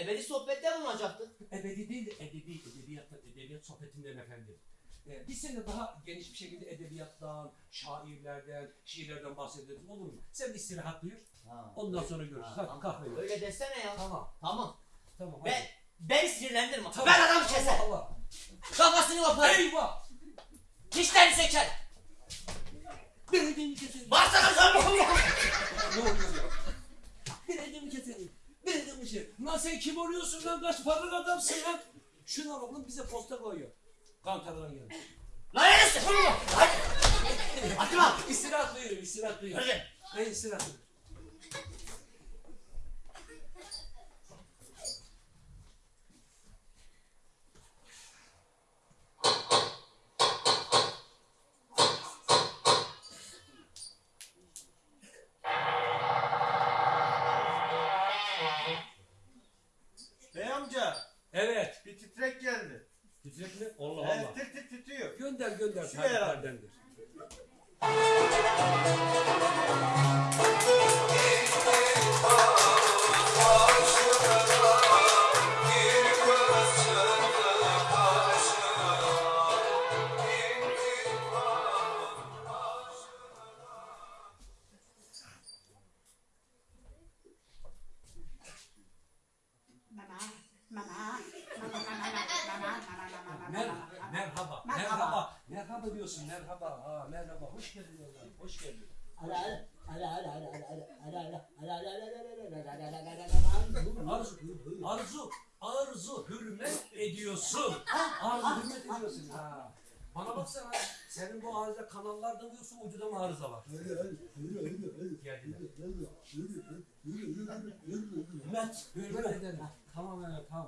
ebedi sohbette bulunacaktık. Ebedi değil de edebi, edebiyattan, edebiyat sohbetinden efendim. Ee, biz seninle daha geniş bir şekilde edebiyattan, şairlerden, şiirlerden bahsederiz olur mu? Sen istirahat buyur. Ha. Ondan sonra görüşürüz. Ha, Hadi kahve ver. Öyle desene ya. Tamam, Tamam. tamam. Ben, hadi. ben sinirlendirme. Tamam. Ben adam keser. Allah Allah. Kafasını koparır. Eyvah! Dişlerini söker. Belediyemi keselim. Bağırsana sen Ne oluyor ya? Belediyemi keselim. Belediyemi keselim. Lan sen kim oluyorsun lan? Kaç paralık adamsın lan? Şunlar oğlum bize posta koyuyor. Kantardan gelin. Lan neresi? Hadi. Atma. İstirahat buyurun, istirahat buyurun. Hadi. Hayır, istirahat buyurun.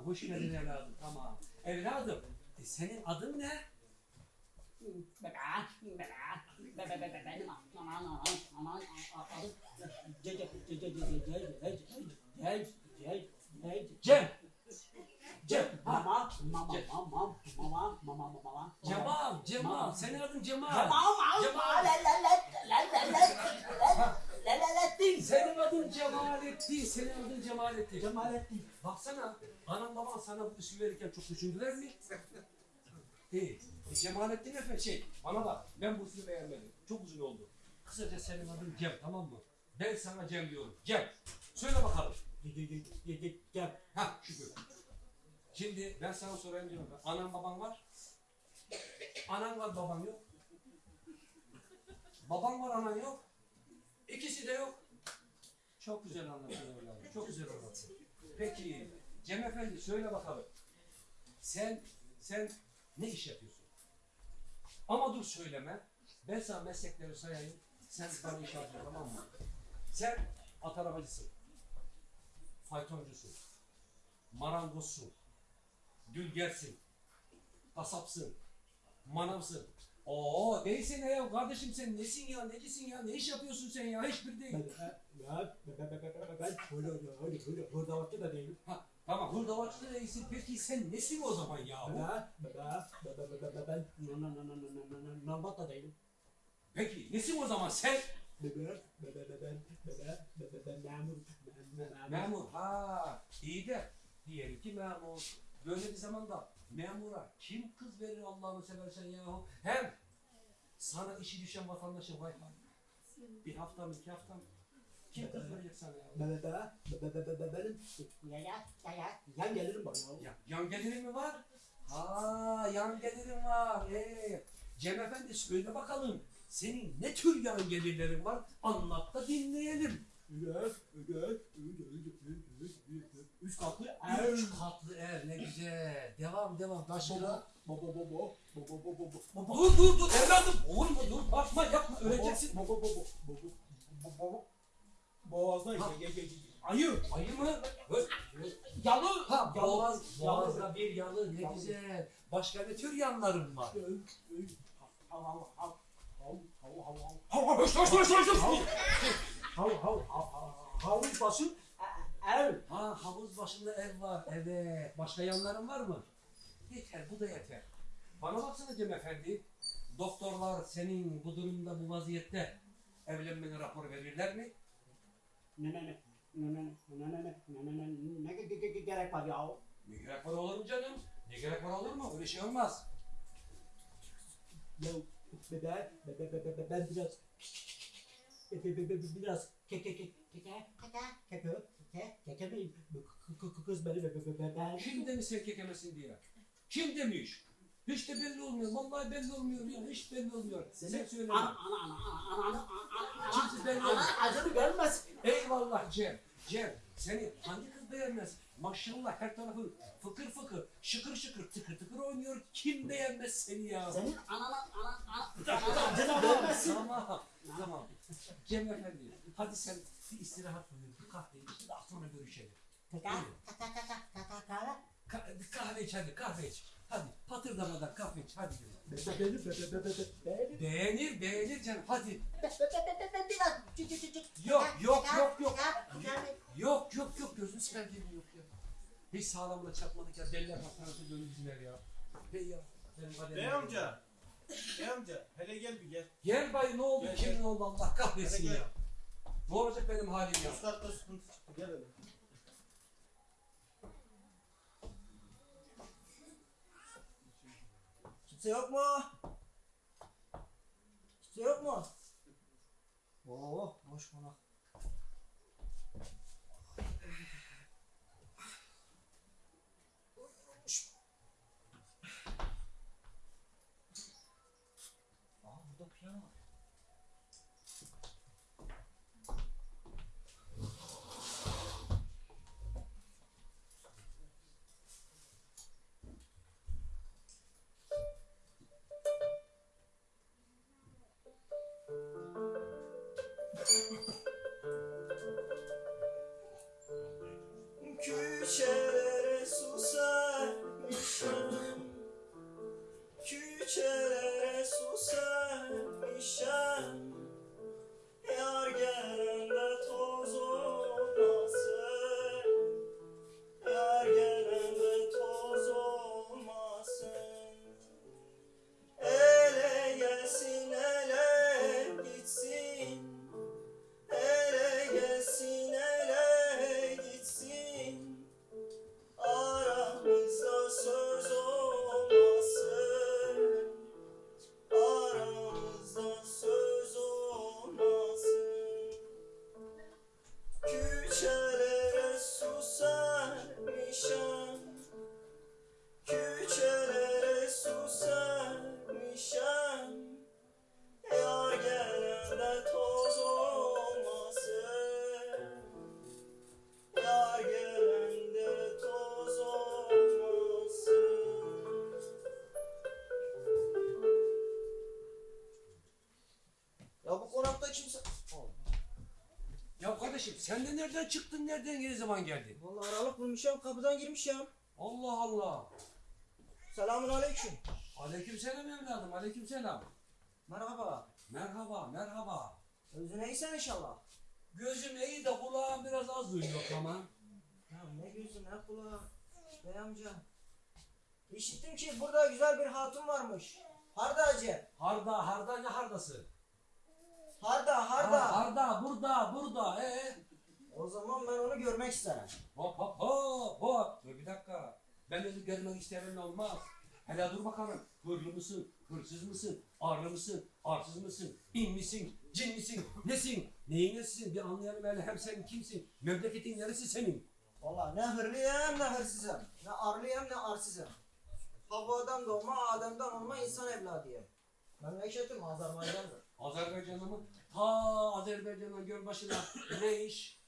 Hoş geldin evladım, tamam. Evladım, e, senin adın ne? Cem. Cem. Ha. Cemal, Cemal. Senin adın Cemal. Senin adın Cemalettin. Senin adın Cemalettin. Cemalettin. Baksana, anam baban sana bu isim verirken çok düşündüler mi? Değil. E, Cemalettin Efe şey, bana bak, ben bu ismi beğenmedim. Çok uzun oldu. Kısaca senin adın Cem, tamam mı? Ben sana Cem diyorum. Cem. Söyle bakalım. Ha şükür. Şimdi ben sana sorayım Cem. Anan baban var. Anan var baban yok. Baban var anan yok. İkisi de yok. Çok güzel anlattın evladım. Çok güzel anlattın. Peki Cem Efendi söyle bakalım. Sen sen ne iş yapıyorsun? Ama dur söyleme. Ben sana meslekleri sayayım. Sen bana iş yapacaksın tamam mı? Sen at arabacısın. Faytoncusun. Marangozsun. Dülgersin. Kasapsın. Manavsın. Oo değilsin ya kardeşim sen nesin ya necisin ya ne iş yapıyorsun sen ya hiçbir değil. Ha, tamam hurdavatçı da değilsin peki sen nesin o zaman ya? Peki nesin o zaman sen? Memur ha iyi de diyelim ki memur. Böyle bir zamanda memura kim kız verir Allah'ını seversen yahu? Hem sana işi düşen vatandaşa vay vay. Bir hafta mı iki hafta mı? Kim kız verecek sana ya? Yan gelirim bana. Ya, yan gelirin mi var? Ha yan gelirin var. Ee, Cem Efendi söyle bakalım. Senin ne tür yan gelirlerin var? Anlat da dinleyelim. Üç katlı Üç katlı ev ne güzel. Devam devam. Bo bo bo bo. Bo bo bo bo bo. Bo dur dur dur evladım. Oğlum dur bakma yapma öleceksin. Bo bo bo bo. Bo bo bo bo. Boğazdan ye ye ye. Ayı. Ayı mı? Yalı. Ha boğaz. Boğazda bir yalı ne güzel. Başka ne tür yanlarım var? Hav hav hav. Havuz başı ev. Ha havuz başında ev var. Evet. Başka yanların var mı? Yeter, bu da yeter. Bana baksana Cem Efendi, doktorlar senin bu durumda, bu vaziyette evlenmene rapor verirler mi? Ne ne ne? Ne ne ne? Ne ne ne? Ne ne ne? Ne gerek var ya? Ne gerek var olur mu canım? Ne gerek var olur mu? Öyle şey olmaz. Ya ben, ben, ben, ben, ben biraz biraz keke keke keke keke keke keke keke kız beni ben şimdi mi sen kekemesin diye kim demiş? Hiç de belli olmuyor. Vallahi belli olmuyor. Ya. Hiç belli olmuyor. Sen söyle. ana ana ana ana ana ana Kimse belli ana olmuyor. acını görmez. Eyvallah Cem. Cem seni hangi kız beğenmez? Maşallah her tarafın fıkır fıkır, şıkır şıkır, tıkır tıkır oynuyor. Kim beğenmez seni ya? Senin anana ana ana acını görmezsin. Tamam, tamam. Cem Efendi, hadi sen bir istirahat buyur, bir kahve iç, daha sonra görüşelim. Kaka kaka kaka. Ka- kahve iç hadi, kahve iç. Hadi, patırdamadan kahve iç, hadi. Beni beni beni Beğenir, beğenir canım, hadi. Yok, yok, yok, yok. Yok, yok, yok, gözünü sevdiğim yok ya. Hiç sağlamına çarpmadık ya, deliler döndüler ya. Hey ya, benim kaderim. Bey amca. Bey amca. Hele gel bir gel. Gel bay ne oldu, kimin oldu Allah kahretsin ya. Ne olacak benim halim ya? Üst katta sıkıntı çıktı. Gel hele. Kimse yok mu? Kimse yok mu? Oo, boş konak. Kardeşim sen de nereden çıktın, nereden ne zaman geldin? Vallahi aralık bulmuşum, kapıdan girmişim. Allah Allah. Selamun aleyküm. Aleykümselam evladım, aleykümselam. Merhaba. Merhaba, merhaba. Özün iyisen inşallah. Gözüm iyi de kulağım biraz az duyuyor ama. Ya ne gözü ne kulağı. Bey amca. İşittim ki burada güzel bir hatun varmış. Harda hacı. Harda, harda ne hardası? Harda, harda. Ha, harda, burada, burada. Ee? O zaman ben onu görmek isterim. Hop hop hop hop. Dur bir dakika. Ben öyle görmek isterim olmaz. Hele dur bakalım. Hırlı mısın? Hırsız mısın? Arlı mısın? Arsız mısın? İn misin? Cin misin? Nesin? Neyin nesisin? Bir anlayalım hele hem sen kimsin? Memleketin neresi senin? Vallahi ne hırlıyım ne hırsızım. Ne arlıyım ne arsızım. Havvadan doğma, Adem'den olma insan evladıyım. Memleketim Azerbaycan'dır. Azerbaycan'a mı? Ta Azerbaycan'a Gölbaşı'na ne iş?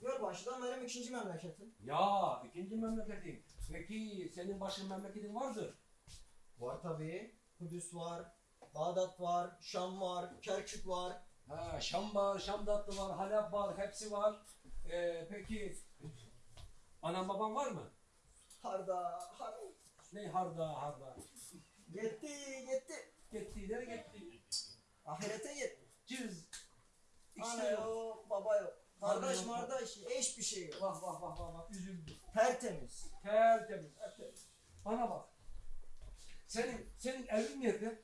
Gölbaşı'dan benim ikinci memleketim. Ya ikinci memleketin. Peki senin başın memleketin vardır. Var tabii. Kudüs var, Bağdat var, Şam var, Kerkük var. Ha, Şam var, Şamdatlı var, Halep var, hepsi var. Ee, peki anan baban var mı? Harda, harda. Ne harda harda. Gitti, gitti. Gitti, nereye gitti? Ahirete gitti. Cız. Ana yok. yok, baba yok. Kardeş yok. mardaş, hiçbir şey yok. Vah vah vah vah vah üzüldüm. Tertemiz. Tertemiz, tertemiz. Bana bak. Senin, senin evin nerede?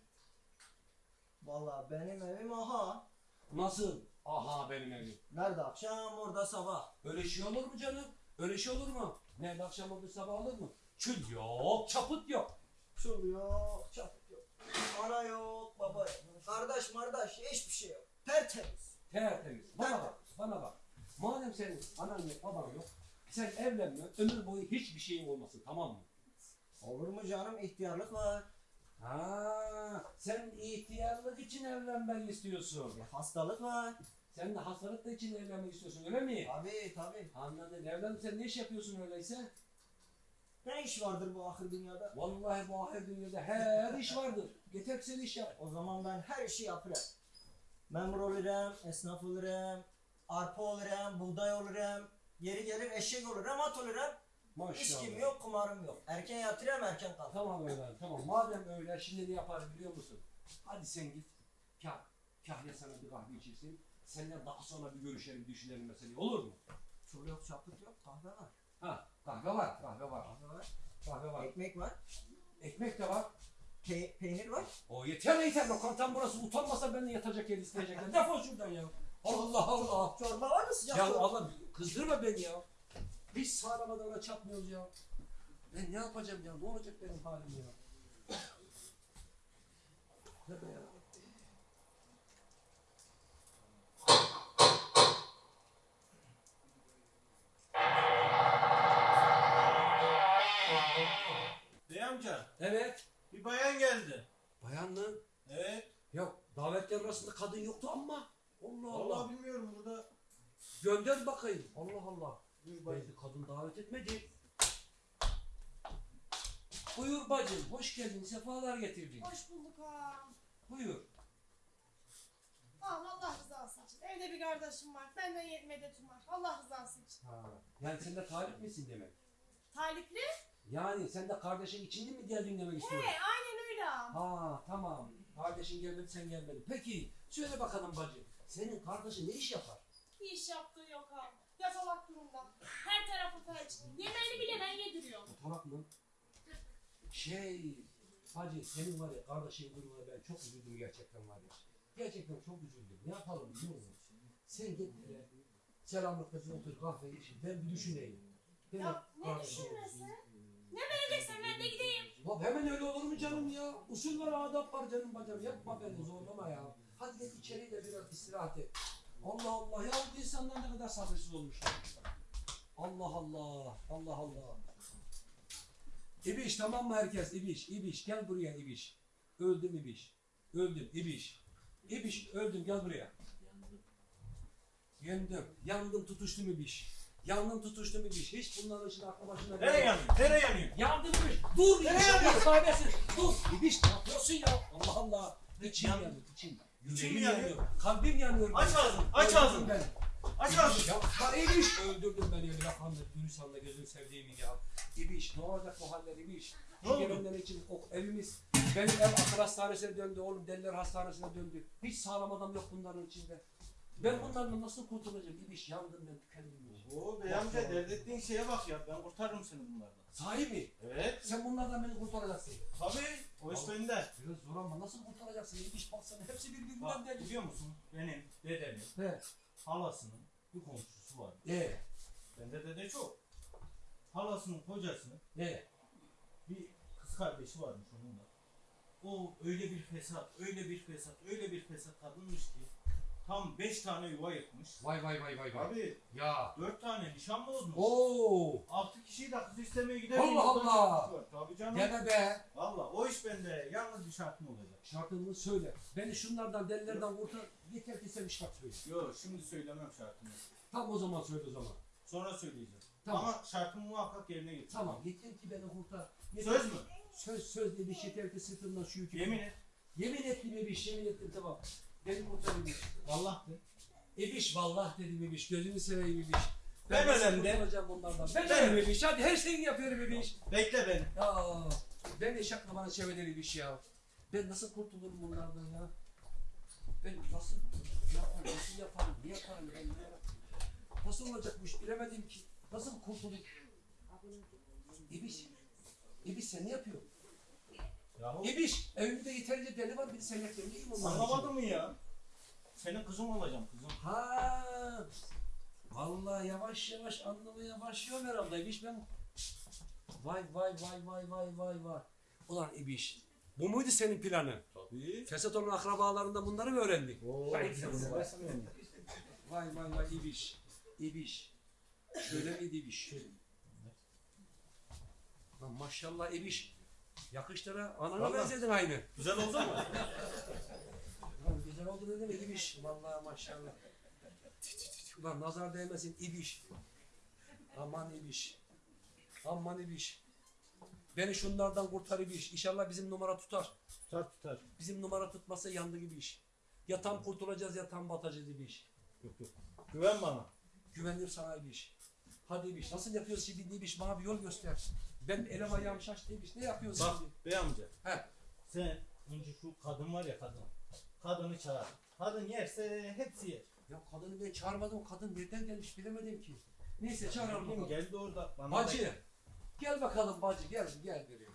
Vallahi benim evim aha. Nasıl? Aha benim evim. Nerede akşam, orada sabah. Öyle şey olur mu canım? Öyle şey olur mu? Ne akşam oldu sabah olur mu? Çül yok, çaput yok. Çul yok, çaput yok. Ana yok, baba yok. Kardeş mardaş, hiçbir şey yok. Tertemiz. Tertemiz. Bana bak, bana bak. Madem senin anan yok, baban yok, sen evlenme, ömür boyu hiçbir şeyin olmasın, tamam mı? Olur mu canım, ihtiyarlık var. Ha, sen ihtiyarlık için evlenmek istiyorsun. Bir hastalık var. Sen de hastalık da için evlenmek istiyorsun, öyle mi? Tabii tabii. Anladım. Evlenip sen ne iş yapıyorsun öyleyse? Ne iş vardır bu ahir dünyada? Vallahi bu ahir dünyada her iş vardır. Yeter ki sen iş yap. O zaman ben her işi yaparım. Memur olurum, esnaf olurum, arpa olurum, buğday olurum, yeri gelir eşek olurum, at olurum. Maşallah. İçkim yok, kumarım yok. Erken yatırıyorum, erken kalkarım. Tamam öyle. Tamam. Madem öyle şimdi ne yaparım biliyor musun? Hadi sen git. Kah, kahve sana bir kahve içirsin. Seninle daha sonra bir görüşelim, düşünelim meseleyi. Olur mu? Çul yok, çaput yok, kahve var. Ha, kahve var, kahve var. Kahve var. Kahve var. Ekmek var. Ekmek de var. Pe- peynir var. O yeter yeter. Lokantam burası. Utanmasa benden yatacak yer isteyecekler. Defol şuradan ya. Allah Allah. Çorba var mı sıcak? Ya çorba? Allah kızdırma beni ya. Hiç sağlamadan ona çatmıyoruz ya. Ben ne yapacağım ya? Ne olacak benim halim ya? Ne be ya? Bir bayan geldi. Bayan mı? Evet. Yok. Davetler arasında kadın yoktu ama. Allah Allah. Vallahi bilmiyorum burada. Gönder bakayım. Allah Allah. Buyur bacım. Belki kadın davet etmedi. Buyur bacım. Hoş geldin. Sefalar getirdin. Hoş bulduk ağam. Buyur. Ağam Allah rızası için. Evde bir kardeşim var. Benden ye- medetim var. Allah rızası için. Ha. Yani sen de talip misin demek? Talipli? Yani sen de kardeşin içinde mi geldin demek He istiyorsun? aynen öyle. Ha tamam. Kardeşin gelmedi sen gelmedin. Peki söyle bakalım bacı. Senin kardeşin ne iş yapar? Bir iş yaptığı yok ağam. Yatalak durumda. Her tarafı felç. Yemeğini bile ben yediriyorum. Fotoğraf mı? Şey bacı senin var ya kardeşin durumuna ben çok üzüldüm gerçekten var ya. Gerçekten çok üzüldüm. Ne yapalım biliyor musun? Sen git hele. Selamlıkla bir otur kahve iç. Ben bir düşüneyim. Ben Ya ne kardeşim- düşünmesi? Ne vereceksen ben de gideyim. Ya hemen öyle olur mu canım ya? Usul var, adap var canım bacım. Yapma beni zorlama ya. Hadi git içeri de biraz istirahat et. Allah Allah ya bu insanlar ne kadar sabırsız olmuşlar. Allah Allah. Allah Allah. İbiş tamam mı herkes? İbiş, İbiş gel buraya İbiş. Öldüm İbiş. Öldüm İbiş. İbiş öldüm gel buraya. Yandım. Yandım tutuştum İbiş. Yandım tutuştum İbiş. Hiç bunların için aklı başına Nereye yanıyor? Nereye yanıyor? Yandım İbiş. Dur. Nereye yanıyor? kahretsin. Dur İbiş ne yapıyorsun ya? Allah Allah. İçim Yan- yanıyor. İçim. Yüreğim mi yanıyor? Kalbim yanıyor. Aç ağzını, aç ağzını. beni. Aç ağzını. Ya bak İbiş. Öldürdün beni öyle yakanla. Gülüsanla gözünü sevdiğimi ya. İbiş ne olacak bu haller İbiş? Ne oldu? gelenler için o evimiz benim ev akıl hastanesine döndü oğlum deliler hastanesine döndü. Hiç sağlam adam yok bunların içinde. Ben bunlarla nasıl kurtulacağım? İbiş yandım ben tükendim. Oo bey amca dert ettiğin şeye bak ya. Ben kurtarırım seni bunlardan. Sahi mi? Evet. Sen bunlardan beni kurtaracaksın. Tabii. O iş bende. Biraz zor ama nasıl kurtaracaksın? İbiş baksana hepsi birbirinden Bak deli. biliyor musun? Benim dedemin He. halasının bir komşusu var. Ee, Bende dede çok. Halasının kocasının ee. bir kız kardeşi varmış onun da. O öyle bir fesat, öyle bir fesat, öyle bir fesat kadınmış ki tam 5 tane yuva yıkmış. Vay vay vay vay vay. Abi Ya. 4 tane nişan bozmuş. Oo. 6 kişiyi de kız istemeye gider. Allah Allah! Tabii canım. Deme be. Valla o iş bende. Yalnız bir şartım olacak. Şartını söyle. Beni şunlardan delilerden kurtar. Yeter ki sen bir şart söyle. Yok şimdi söylemem şartımı. Tam o zaman söyle o zaman. Sonra söyleyeceğim. Tamam. Ama şartımı muhakkak yerine getir. Tamam yeter ki beni kurtar. Yeter Söz ki- mü? Söz söz dedi yeter ki sırtımdan şu yükü. Yemin et. Yemin ettim Ebiş yemin ettim tamam. Beni kurtar Ebiş. Allah de. Ebiş vallah dedim Ebiş gözünü seveyim Ebiş. Ben nasıl önemli. kurtulacağım bunlardan? Ben Ben- önemli bir iş. Hadi her şeyini yapıyorum bir iş. Bekle beni. Ya ben eşekle bana çevireli bir iş ya. Ben nasıl kurtulurum bunlardan ya? Ben nasıl yaparım, nasıl yaparım, ne yaparım ben ya? Nasıl olacak bu iş bilemedim ki. Nasıl kurtulayım? İbiş, İbiş sen ne yapıyorsun? Yahu İbiş, evimde yeterince deli var bir de sen onların için? anlamadın mı ya? Senin kızım olacağım kızım. Ha. Vallahi yavaş yavaş anlamaya başlıyorum herhalde. İbiş ben... Vay vay vay vay vay vay vay. Ulan İbiş. Bu muydu senin planın? Tabii. Fesat olan akrabalarından bunları mı öğrendik? Beni. Vay vay vay İbiş. İbiş. Şöyle miydi İbiş? Lan maşallah İbiş. Yakıştıra anana Vallahi. benzedin aynı. Güzel oldu mu? Lan güzel oldu ne demek İbiş? Vallahi maşallah. Ulan nazar değmesin İbiş. Aman İbiş. Aman İbiş. Beni şunlardan kurtar İbiş. İnşallah bizim numara tutar. Tutar tutar. Bizim numara tutmasa yandı gibi iş. Ya tam kurtulacağız ya tam batacağız gibi iş. Yok yok. Güven bana. Güvenir sana bir iş. Hadi bir iş. Nasıl yapıyoruz şimdi bir iş? Bana bir yol göster. Ben elim ayağım şaştı bir iş. Ne yapıyorsun Bak şimdi? bey amca. He. Sen önce şu kadın var ya kadın. Kadını çağır. Kadın yerse hepsi yer. Ya kadını ben çağırmadım. Kadın nereden gelmiş bilemedim ki. Neyse çağıralım Kim bakalım. geldi orada bana Bacı. Gel bakalım bacı. Gel gel buraya.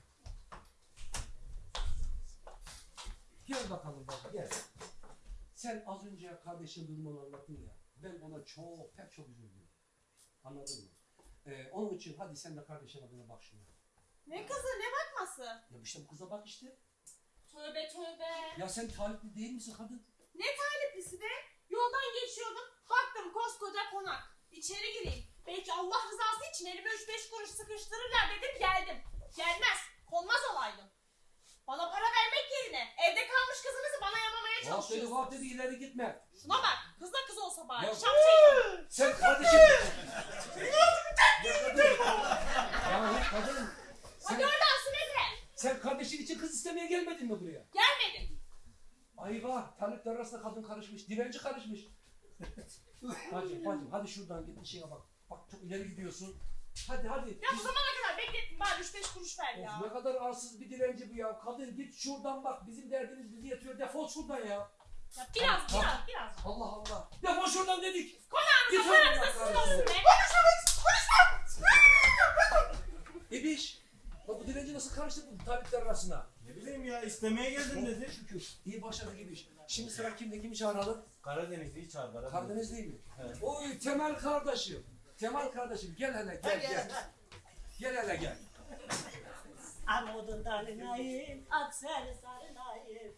Gel bakalım bacı gel. Sen az önce kardeşin durumunu anlattın ya. Ben ona çok pek çok üzüldüm. Anladın mı? Ee, onun için hadi sen de kardeşin adına bak şuna. Ne kızı ne bakması? Ya işte bu kıza bak işte. Tövbe tövbe. Ya sen talipli değil misin kadın? Ne taliplisi be? Yoldan geçiyordum. Baktım koskoca konak. İçeri gireyim. Belki Allah rızası için elime üç beş kuruş sıkıştırırlar dedim geldim. Gelmez. Konmaz olaydım. Bana para vermek yerine evde kalmış kızınızı bana yamamaya Vah dedi çalışıyorsunuz. vah dedi ileri gitme. Şuna bak. Kız da kız olsa bari. Ya- şeytan. Sen kardeşin... ya kadın. Kadın. Hadi Sen, oradan sen kardeşin için kız istemeye gelmedin mi buraya? Gelmedim. Ayva, talipler arasında kadın karışmış, dilenci karışmış. bacım, bacım, hadi şuradan git işine bak. Bak çok ileri gidiyorsun. Hadi hadi. Ya bu zamana kadar beklettim bari üç beş kuruş ver ya. Of, ne kadar arsız bir dilenci bu ya. Kadın git şuradan bak, bizim derdimiz bizi yatıyor. Defol şuradan ya. Ya biraz biraz biraz. Allah Allah. Defol şuradan dedik. Konağınıza Git paranıza oradan kardeşim. olsun be. İbiş. Bak bu dilenci nasıl karıştı bu talipler arasına? Ne bileyim ya istemeye geldim dedi. Şükür. İyi başladı gibi iş. Şimdi sıra kimde? Kimi çağıralım? Karadenizli'yi çağır. Karadeniz. Karadeniz değil mi? Evet. Oy Temel kardeşim. Temel kardeşim gel hele gel gel. Gel hele gel. Armudun dalınayım, aksel sarılayım.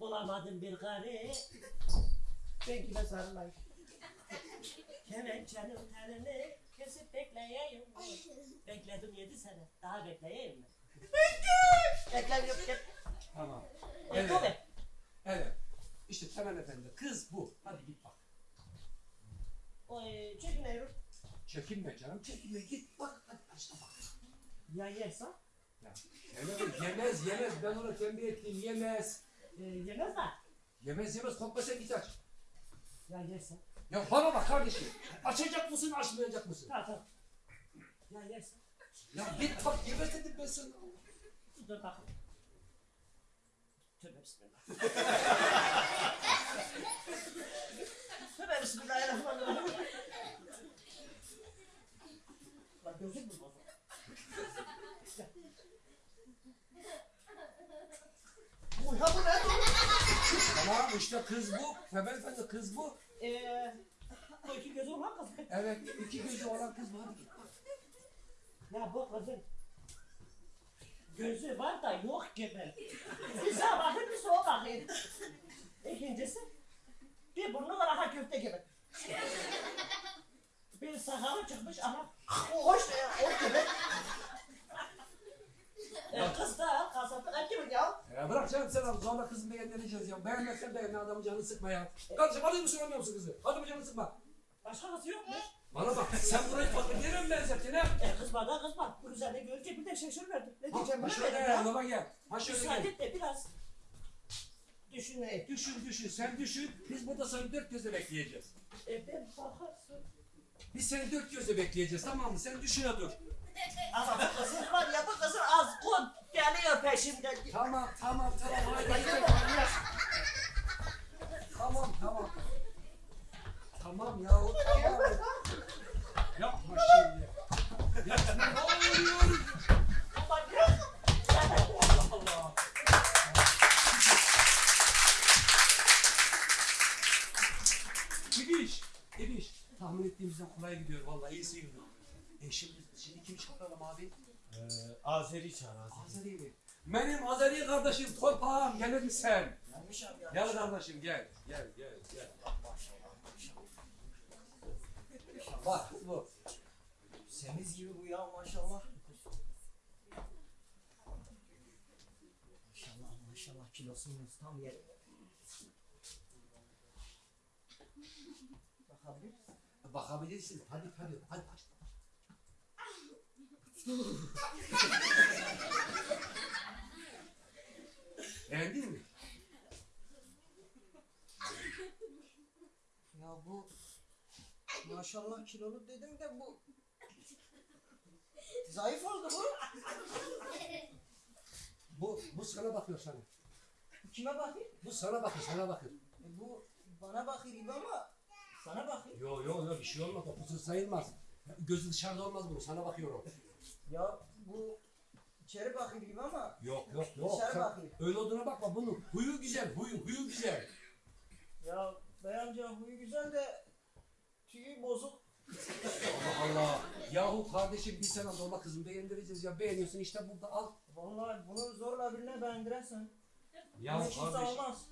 Bulamadım bir karı, ben kime sarılayım. Kemençenin telini kesip bekleyeyim. Bekledim yedi sene, daha bekleyeyim mi? Bekle yok gel. Tamam. Evet. Evet. Evet. İşte Temel Efendi. Kız bu. Hadi git bak. Oy, çekmiyorum. Çekinme canım. Çekinme. Git bak. Hadi başla bak. Ya yerse? Ya, yemez, yemez, yemez. Ben ona tembih ettim. Yemez. E, yemez de. Yemez, yemez. Korkma sen git aç. Ya yerse? Ya bana bak kardeşim. Açacak mısın, açmayacak mısın? Tamam tamam. Ya yerse? Ya git bak. Yemez dedim ben sana. Dur bakayım. Tövbe bismillah. Tövbe bismillahirrahmanirrahim. Bak gözüm mü bozuldu? Bu ya bu ne? Tamam işte kız bu. Temel Efendi kız bu. Eee... Bu iki gözü olan kız. Evet. iki gözü olan kız bu. Hadi git. Ya bu kızın gözü var da yok gibi. Bir sağa bakın bir sola bakın. İkincisi bir burnu var aha köfte gibi. Bir sakalı çıkmış ama hoş hoş gibi. E, kız da kasaplık et gibi ya. Ya bırak canım sen abi zorla kızı beğendireceğiz ya. Beğenmezsen beğenme adamın canını sıkma ya. Kardeşim hadi mı söylemiyor musun kızı? Hadi mı canını sıkma. Başka kız yok mu? Bana bak sen burayı nereye mi benzettin ha? E kızma da kızma. Bu güzelliği görünce bir de şaşırıverdim. Ne Ha, diyeceğim ha ben şöyle ya? yanıma gel. Ha şöyle Müsaade gel. et de biraz düşüneyim. Düşün düşün sen düşün. Biz burada seni dört gözle bekleyeceğiz. E ben bakarsın. Biz seni dört gözle bekleyeceğiz tamam mı? Sen düşüne dur. Ama bu kızın var ya bu kızın az kod geliyor peşimden. Tamam tamam tamam hadi. Tamam tamam. Tamam ya tamam. Yapma şimdi. Yapma ne oluyor? Allah Allah. İbiş, İbiş. Tahmin ettiğimizden kolay gidiyor vallahi iyi sıyırdı. E kimi çağıralım abi? Ee, Azeri çağır Azeri. Azeri mi? Benim Azeri kardeşim torpağım gelir misin? Yanlış abi ya. Gel kardeşim gel. Gel gel gel. Bak bu. Semiz gibi bu ya maşallah. Maşallah maşallah kilosunuz tam yerinde. Bakabilir misin? Bakabilirsin. Hadi hadi hadi. Beğendin mi? Ya bu maşallah kilolu dedim de bu zayıf oldu bu. Bu bu sana bakıyor sana. Kime bakayım? Bu sana bakıyor sana bakıyor. E bu bana bakıyor gibi ama sana bakıyor. Yo yo yo bir şey olmaz. O kusur sayılmaz. Gözü dışarıda olmaz bunu. Sana bakıyorum. Ya bu içeri bakıyor gibi ama Yok yok yok. Dışarı bakayım. öyle olduğuna bakma. Bunun huyu güzel. Huyu huyu güzel. ya bey amca huyu güzel de tüyü bozuk. Allah Allah. Yahu kardeşim biz sana normal kızını beğendireceğiz ya. Beğeniyorsun işte burada al. Vallahi bunu zorla birine beğendirirsen Ya bu kimse olmaz.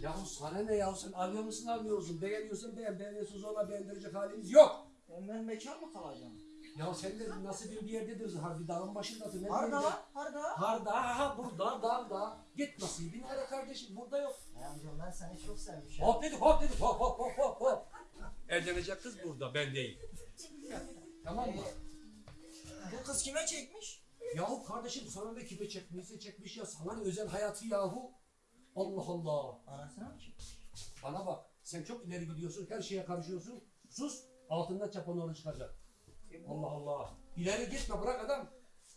Yahu sana ne yahu sen alıyor musun almıyor musun? Beğeniyorsun beğen, beğeniyorsun zorla beğendirecek halimiz yok. E ben bekar mı kalacağım? Ya sen de nasıl bir yerdedir? Harbi dağın başındasın. Ne Harda, diyeyim harda. ya? Harda, ha burada, dağda. Git nasibini ara kardeşim, burada yok. Bey amca ben seni çok sevmişim. Hop dedik, hop dedik, hop hop hop hop hop. Evlenecek kız burada, ben değil. tamam mı? Bu kız kime çekmiş? Yahu kardeşim sana ne kime çekmişse çekmiş ya. Sana ne özel hayatı yahu. Allah Allah. Anasına mı çekmiş? Bana bak, sen çok ileri gidiyorsun, her şeye karışıyorsun. Sus, altından çapan onu çıkacak. E Allah Allah. İleri gitme, bırak adam.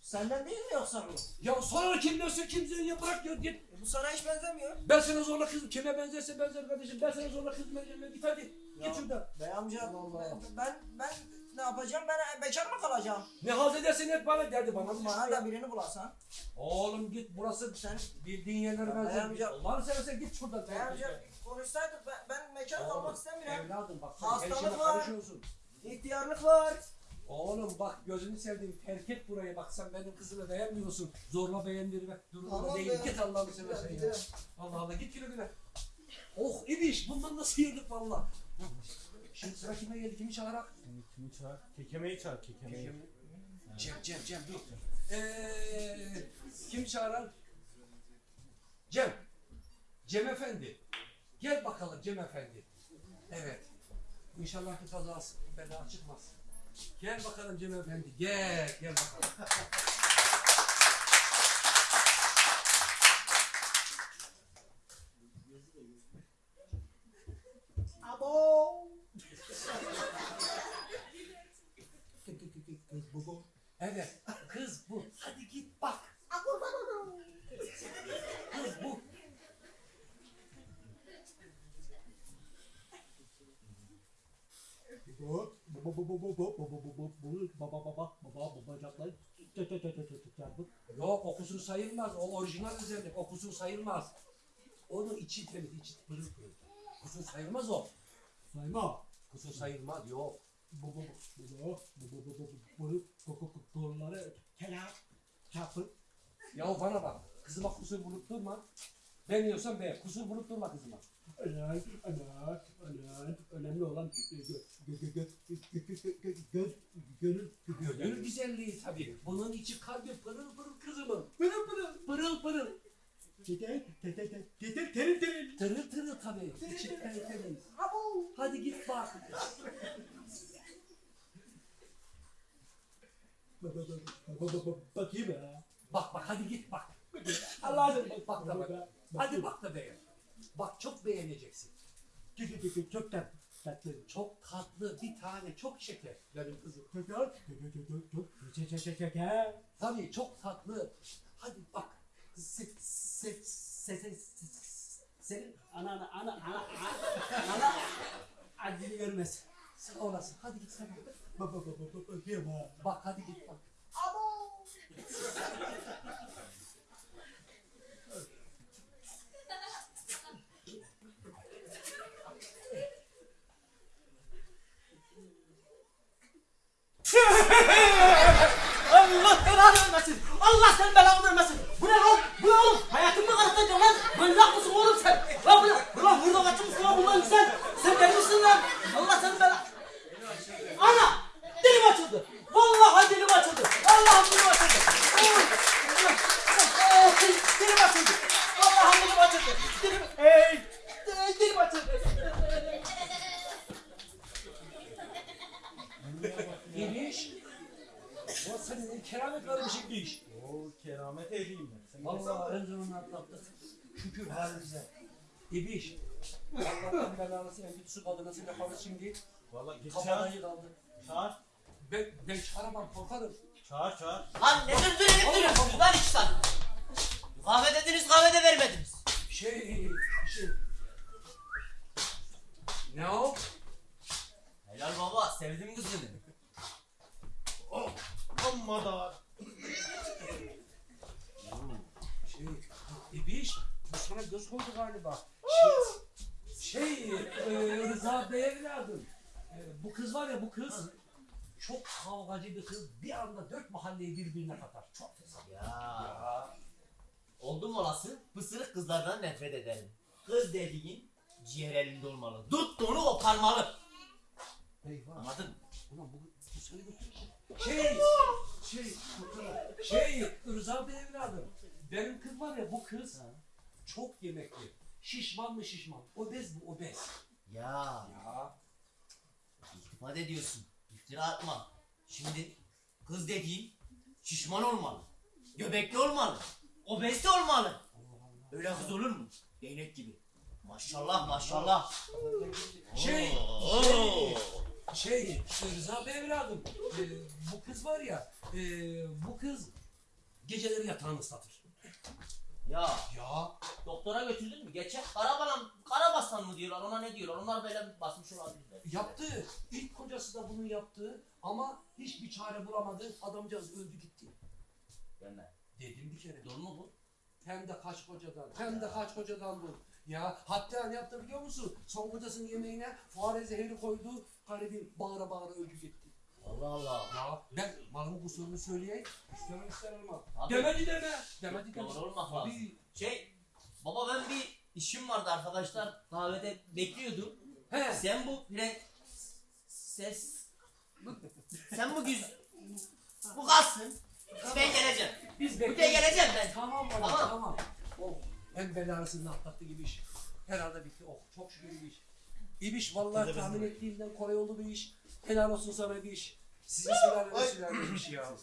senden değil mi yoksa bu? Ya sonra kim diyorsa kimse ya bırak ya git. E bu sana hiç benzemiyor. Ben sana zorla kız kime benzerse benzer kardeşim. Ben sana zorla kız benzerme git hadi. Ya. Git şuradan. Bey amca Allah. ben ben ne yapacağım? Ben bekar mı kalacağım? Ne halt edersen et bana derdi bana. Bana da birini bulasan. Oğlum git burası Sen bildiğin yerlere Ya benzer. amca- Allah'ını seversen git şuradan. Bey amca konuşsaydık ben, ben Oğlum, kalmak istemiyorum. Evladım bak sen Hastalık var. İhtiyarlık var. Oğlum bak gözünü sevdiğim terk et burayı bak sen benim kızımı beğenmiyorsun. Zorla beğendirmek durumunda Tamam değil. be. Git Allah'ını seversen ya. Gidelim. Allah Allah git güle güle. Oh ibiş bundan nasıl yedik valla. Şimdi sıra kime geldi kimi çağırak? Kimi çağır? Kekemeyi çağır kekemeyi. Cem Cem Cem dur. Eee kim çağıran? Cem. Cem Efendi. Gel bakalım Cem Efendi. Evet. İnşallah bir kazası bela çıkmaz. Gel bakalım Cem Efendi. Gel gel bakalım. Abo. Evet kız bu. Hadi git bak. Kız bu. Yok okusun sayılmaz. O orijinal özellik. Okusun sayılmaz. Onu içi temiz, içi pırıl pırıl. Kusur sayılmaz o. Sayma. Kusur sayılmaz yok. Doğruları kenar çarpı. Ya bana bak. Kızıma kusur bulup durma. Ben yiyorsam be. Kusur bulup durma kızıma ölen ölen ölen önemli olan gönül güzelliği tabii. Bunun içi kalbi pırıl pırıl kızımın. Pırıl pırıl. Pırıl pırıl. Teter teter teter teter teter Tırıl tırıl tabii. İçi tertemiz. Hadi git bak. Ba- ba- ba- ba- ba- ba- bakayım ya. Bak bak hadi git bak. Allah'ım Bak, bak da bak. Hadi bak da beğen. Bak çok beğeneceksin. Çok çok kısmetli, çok tatlı, bir tane, çok şeker benim kızım. Tabii çok tatlı. Hadi bak. Se, se, se, se, se- senin Ana ana ana ana ana acını görmez. sağ olasın. Hadi git sen. Bak bak bak bak bak. Bak hadi git bak. Allah belanı vermesin. Allah senin belanı vermesin. Bu ne lan? Bu ne oğlum? Hayatımı karartacaksın lan. Manyak mısın oğlum sen? Lan bu ne? Ulan burada kaçmışsın lan bundan sen. Sen deli misin lan? Allah senin belanı. Ana! Dilim açıldı. Vallahi dilim açıldı. Allah'ım dilim açıldı. Dilim açıldı. Vallahi dilim açıldı. Dilim... Ey, Dilim açıldı. İbiş. O senin keramet var bir şey iş. Oo keramet ehliyim ben. Sen Vallahi en sonunda atlattık. Şükür halimize. İbiş. Allah'tan belanı sen git su kadınası yaparız şimdi. Valla git çağır. yıkıldı. Çağır. Ben, ben çağıramam korkarım. Çağır çağır. Lan ne durdurayım duruyorsunuz lan iki saat. Kahve dediniz kahve de vermediniz. Şey, şey. Ne o? Helal baba sevdim kızını. Amma da. Şey, İbiş. Bu sana göz koydu galiba. Şey, şey e, Rıza Bey evladım. E, bu kız var ya bu kız. Çok kavgacı bir kız. Bir anda dört mahalleyi birbirine katar. Çok fesat. Ya. Oldum olası pısırık kızlardan nefret ederim. Kız dediğin ciğer elinde olmalı. Tuttuğunu koparmalı. Eyvah. Anladın mı? Ulan bu, bu seni götürecek. Şey, şey, şey, Rıza Bey evladım. Benim kız var ya bu kız çok yemekli. Şişman mı şişman? Obez bu obez. Ya. Ya. İltifat ediyorsun. İftira atma. Şimdi kız dediğin şişman olmalı. Göbekli olmalı. Obezli olmalı. Öyle kız olur mu? Değnek gibi. Maşallah maşallah. Şey, Oo. şey, şey, Rıza Bey evladım. e, bu kız var ya, e, bu kız geceleri yatağını ıslatır. Ya Ya. doktora götürdün mü? Geçen karabalan, karabasan mı diyorlar ona ne diyorlar? Onlar böyle basmış olabilirler. Yaptı. İlk kocası da bunu yaptı ama hiçbir çare bulamadı. Adamcağız öldü gitti. Deme. Dedim bir kere. Doğru mu bu? Hem de kaç kocadan, hem de kaç kocadan bu. Ya hatta ne yaptı biliyor musun? Son kocasının yemeğine fare zehri koydu. Garibim bağıra bağıra öldü gitti. Allah Allah. Ya ben malımın kusurunu söyleyeyim. İstemem istemem. Abi, Demedi deme. Demedi deme. Doğru olmak lazım. Tabii. Şey, baba ben bir işim vardı arkadaşlar kahvede bekliyordum. He. Sen bu pre... ses... Sen bu güz... Bu kalsın. Ben geleceğim. Biz bekliyoruz. geleceğim ben. Tamam baba Tamam. tamam. Oh, en belasını atlattı gibi iş. Herhalde bitti. Oh çok şükür bir iş. İbiş vallahi tahmin ettiğimden kolay oldu bir iş. Helal olsun sana bir iş. Sizin sülaleniz sülaleniz bir iş ya.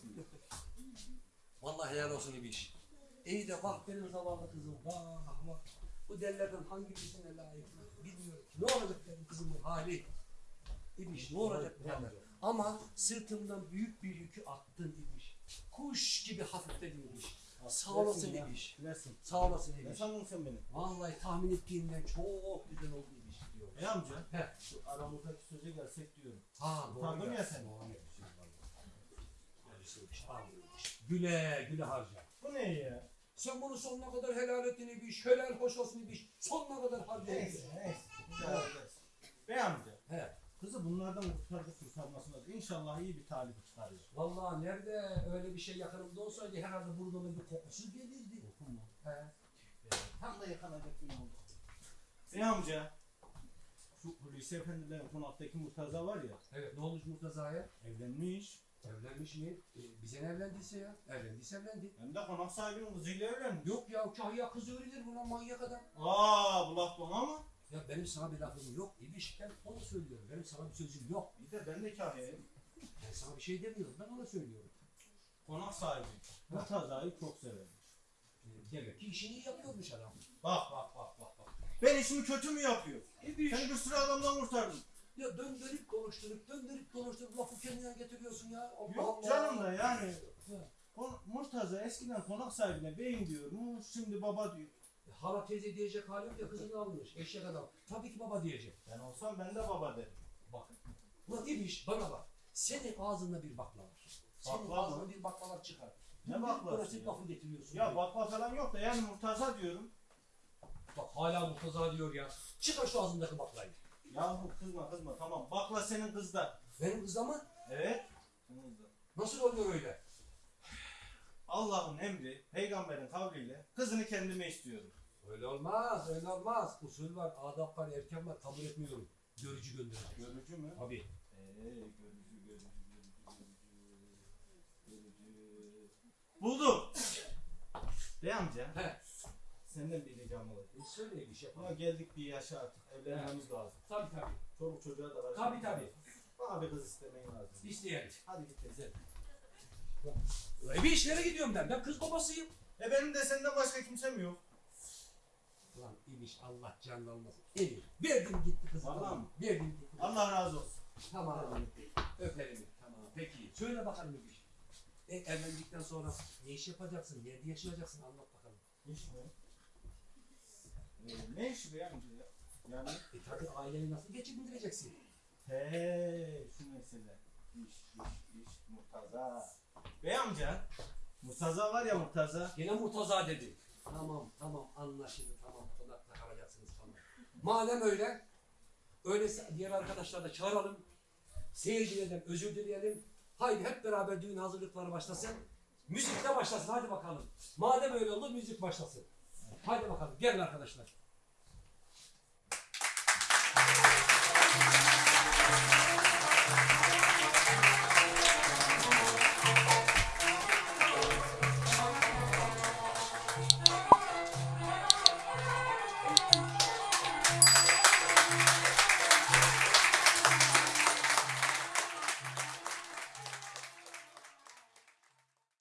Vallahi helal olsun bir iş. İyi de bak benim zavallı kızım. Vah vah. Bu delilerden hangi birisine layık bilmiyorum ki. Ne olacak benim kızımın hali? İbiş ne olacak bu derler. Ama sırtımdan büyük bir yükü attın İbiş. Kuş gibi hafifledin İbiş. Sağ olasın. Versin. Sağ olasın Ne İbiş. sandın sen beni? Vallahi tahmin ettiğimden çok güzel oldu. E amca. He. Şu aramızdaki söze gelsek diyorum. Ha doğru. Utandın ya. sen. Doğru yapmışsın vallahi. Güle güle harca. Bu ne ya? Sen bunu sonuna kadar helal ettin İbiş. Helal hoş olsun İbiş. Sonuna kadar harca. Neyse neyse. Bey amca. He. Kızı bunlardan kurtardık kurtarmasına. İnşallah iyi bir talip çıkarıyor. Vallahi nerede öyle bir şey yakınımda olsaydı herhalde burnumun bir kokusu gelirdi. He. Tam da yakalayacak gün oldu. Bey amca. Şu Hulusi Efendi'den konaktaki Murtaza var ya. Evet ne olmuş Murtaza'ya? Evlenmiş. Evlenmiş mi? E, bize ne evlendiyse ya. Evlendiyse evlendi. Hem de konak sahibinin kızıyla evlenmiş. Yok ya kahya kız öğrenir buna manyak adam. Aa bu laf bana mı? Ya benim sana bir lafım yok. İbiş ben onu söylüyorum. Benim sana bir sözüm yok. Bir de ben de kahyayım. Ben sana bir şey demiyorum. Ben ona söylüyorum. Konak sahibi. Murtaza'yı çok severmiş. E, demek ki işini iyi yapıyormuş adam. Bak bak bak. Ben işimi kötü mü yapıyorum? İbiş. Sen bir sürü adamdan kurtardın. Ya döndürüp konuşturup, döndürüp konuşturup lafı kendine getiriyorsun ya. Allah Yok Allah. canım da yani. Kon- Murtaza eskiden konak sahibine beyim diyormuş, şimdi baba diyor. E, Hala teyze diyecek hali yok ya kızını almış. Eşek adam. Tabii ki baba diyecek. Ben olsam ben de baba derim. Bak. Ulan İbiş bana bak. Senin ağzında bir bakla var. Senin Bakla mı? bir baklalar çıkar. Ne Döndürüp baklası dolaşıp ya? lafı getiriyorsun. Ya bakla falan yok da yani Murtaza diyorum. Bak hala Murtaza diyor ya. Çıkar şu ağzındaki baklayı. Yahu kızma kızma tamam bakla senin kızda. Benim kız ama Evet. Senin kızda. nasıl oluyor öyle? Allah'ın emri, peygamberin kavliyle kızını kendime istiyorum. Öyle olmaz, öyle olmaz. Usul var, adap var, erken var. Kabul etmiyorum. Görücü gönderecek. Görücü mü? Tabii. Eee görücü görücü görücü görücü görücü. Buldum. Bey amca. He. Senden bir ricam olur. E söyle bir şey Ya yapalım. geldik bir yaşa artık. Evlenmemiz lazım. Tabii tabii. Çoluk çocuğa da var. Tabii tabii. Bana bir kız istemeyin lazım. İsteyelim. Hadi git teyze. E bir işlere gidiyorum ben. Ben kız babasıyım. E benim de senden başka kimsem yok. Lan İbiş Allah canını almasın. Emir. Verdim gitti kızı. Vallahi mi? Verdim gitti. Allah razı olsun. Tamam. Öperim. Tamam. Peki. Söyle bakalım İbiş. E, evlendikten sonra ne iş yapacaksın? Nerede yaşayacaksın? Anlat bakalım. İş mi? Ee, ne işi be amca ya? Yani E tabii aileyi nasıl geçindireceksin? he şu mesele. İş, iş, iş, Murtaza. Bey amca. Murtaza var ya Murtaza. Yine Murtaza dedi. Tamam tamam anlaşıldı tamam konakta kalacaksınız tamam. Madem öyle öyleyse diğer arkadaşlar da çağıralım. Seyircilerden özür dileyelim. Haydi hep beraber düğün hazırlıkları başlasın. Müzik de başlasın hadi bakalım. Madem öyle oldu müzik başlasın. Haydi bakalım gelin arkadaşlar.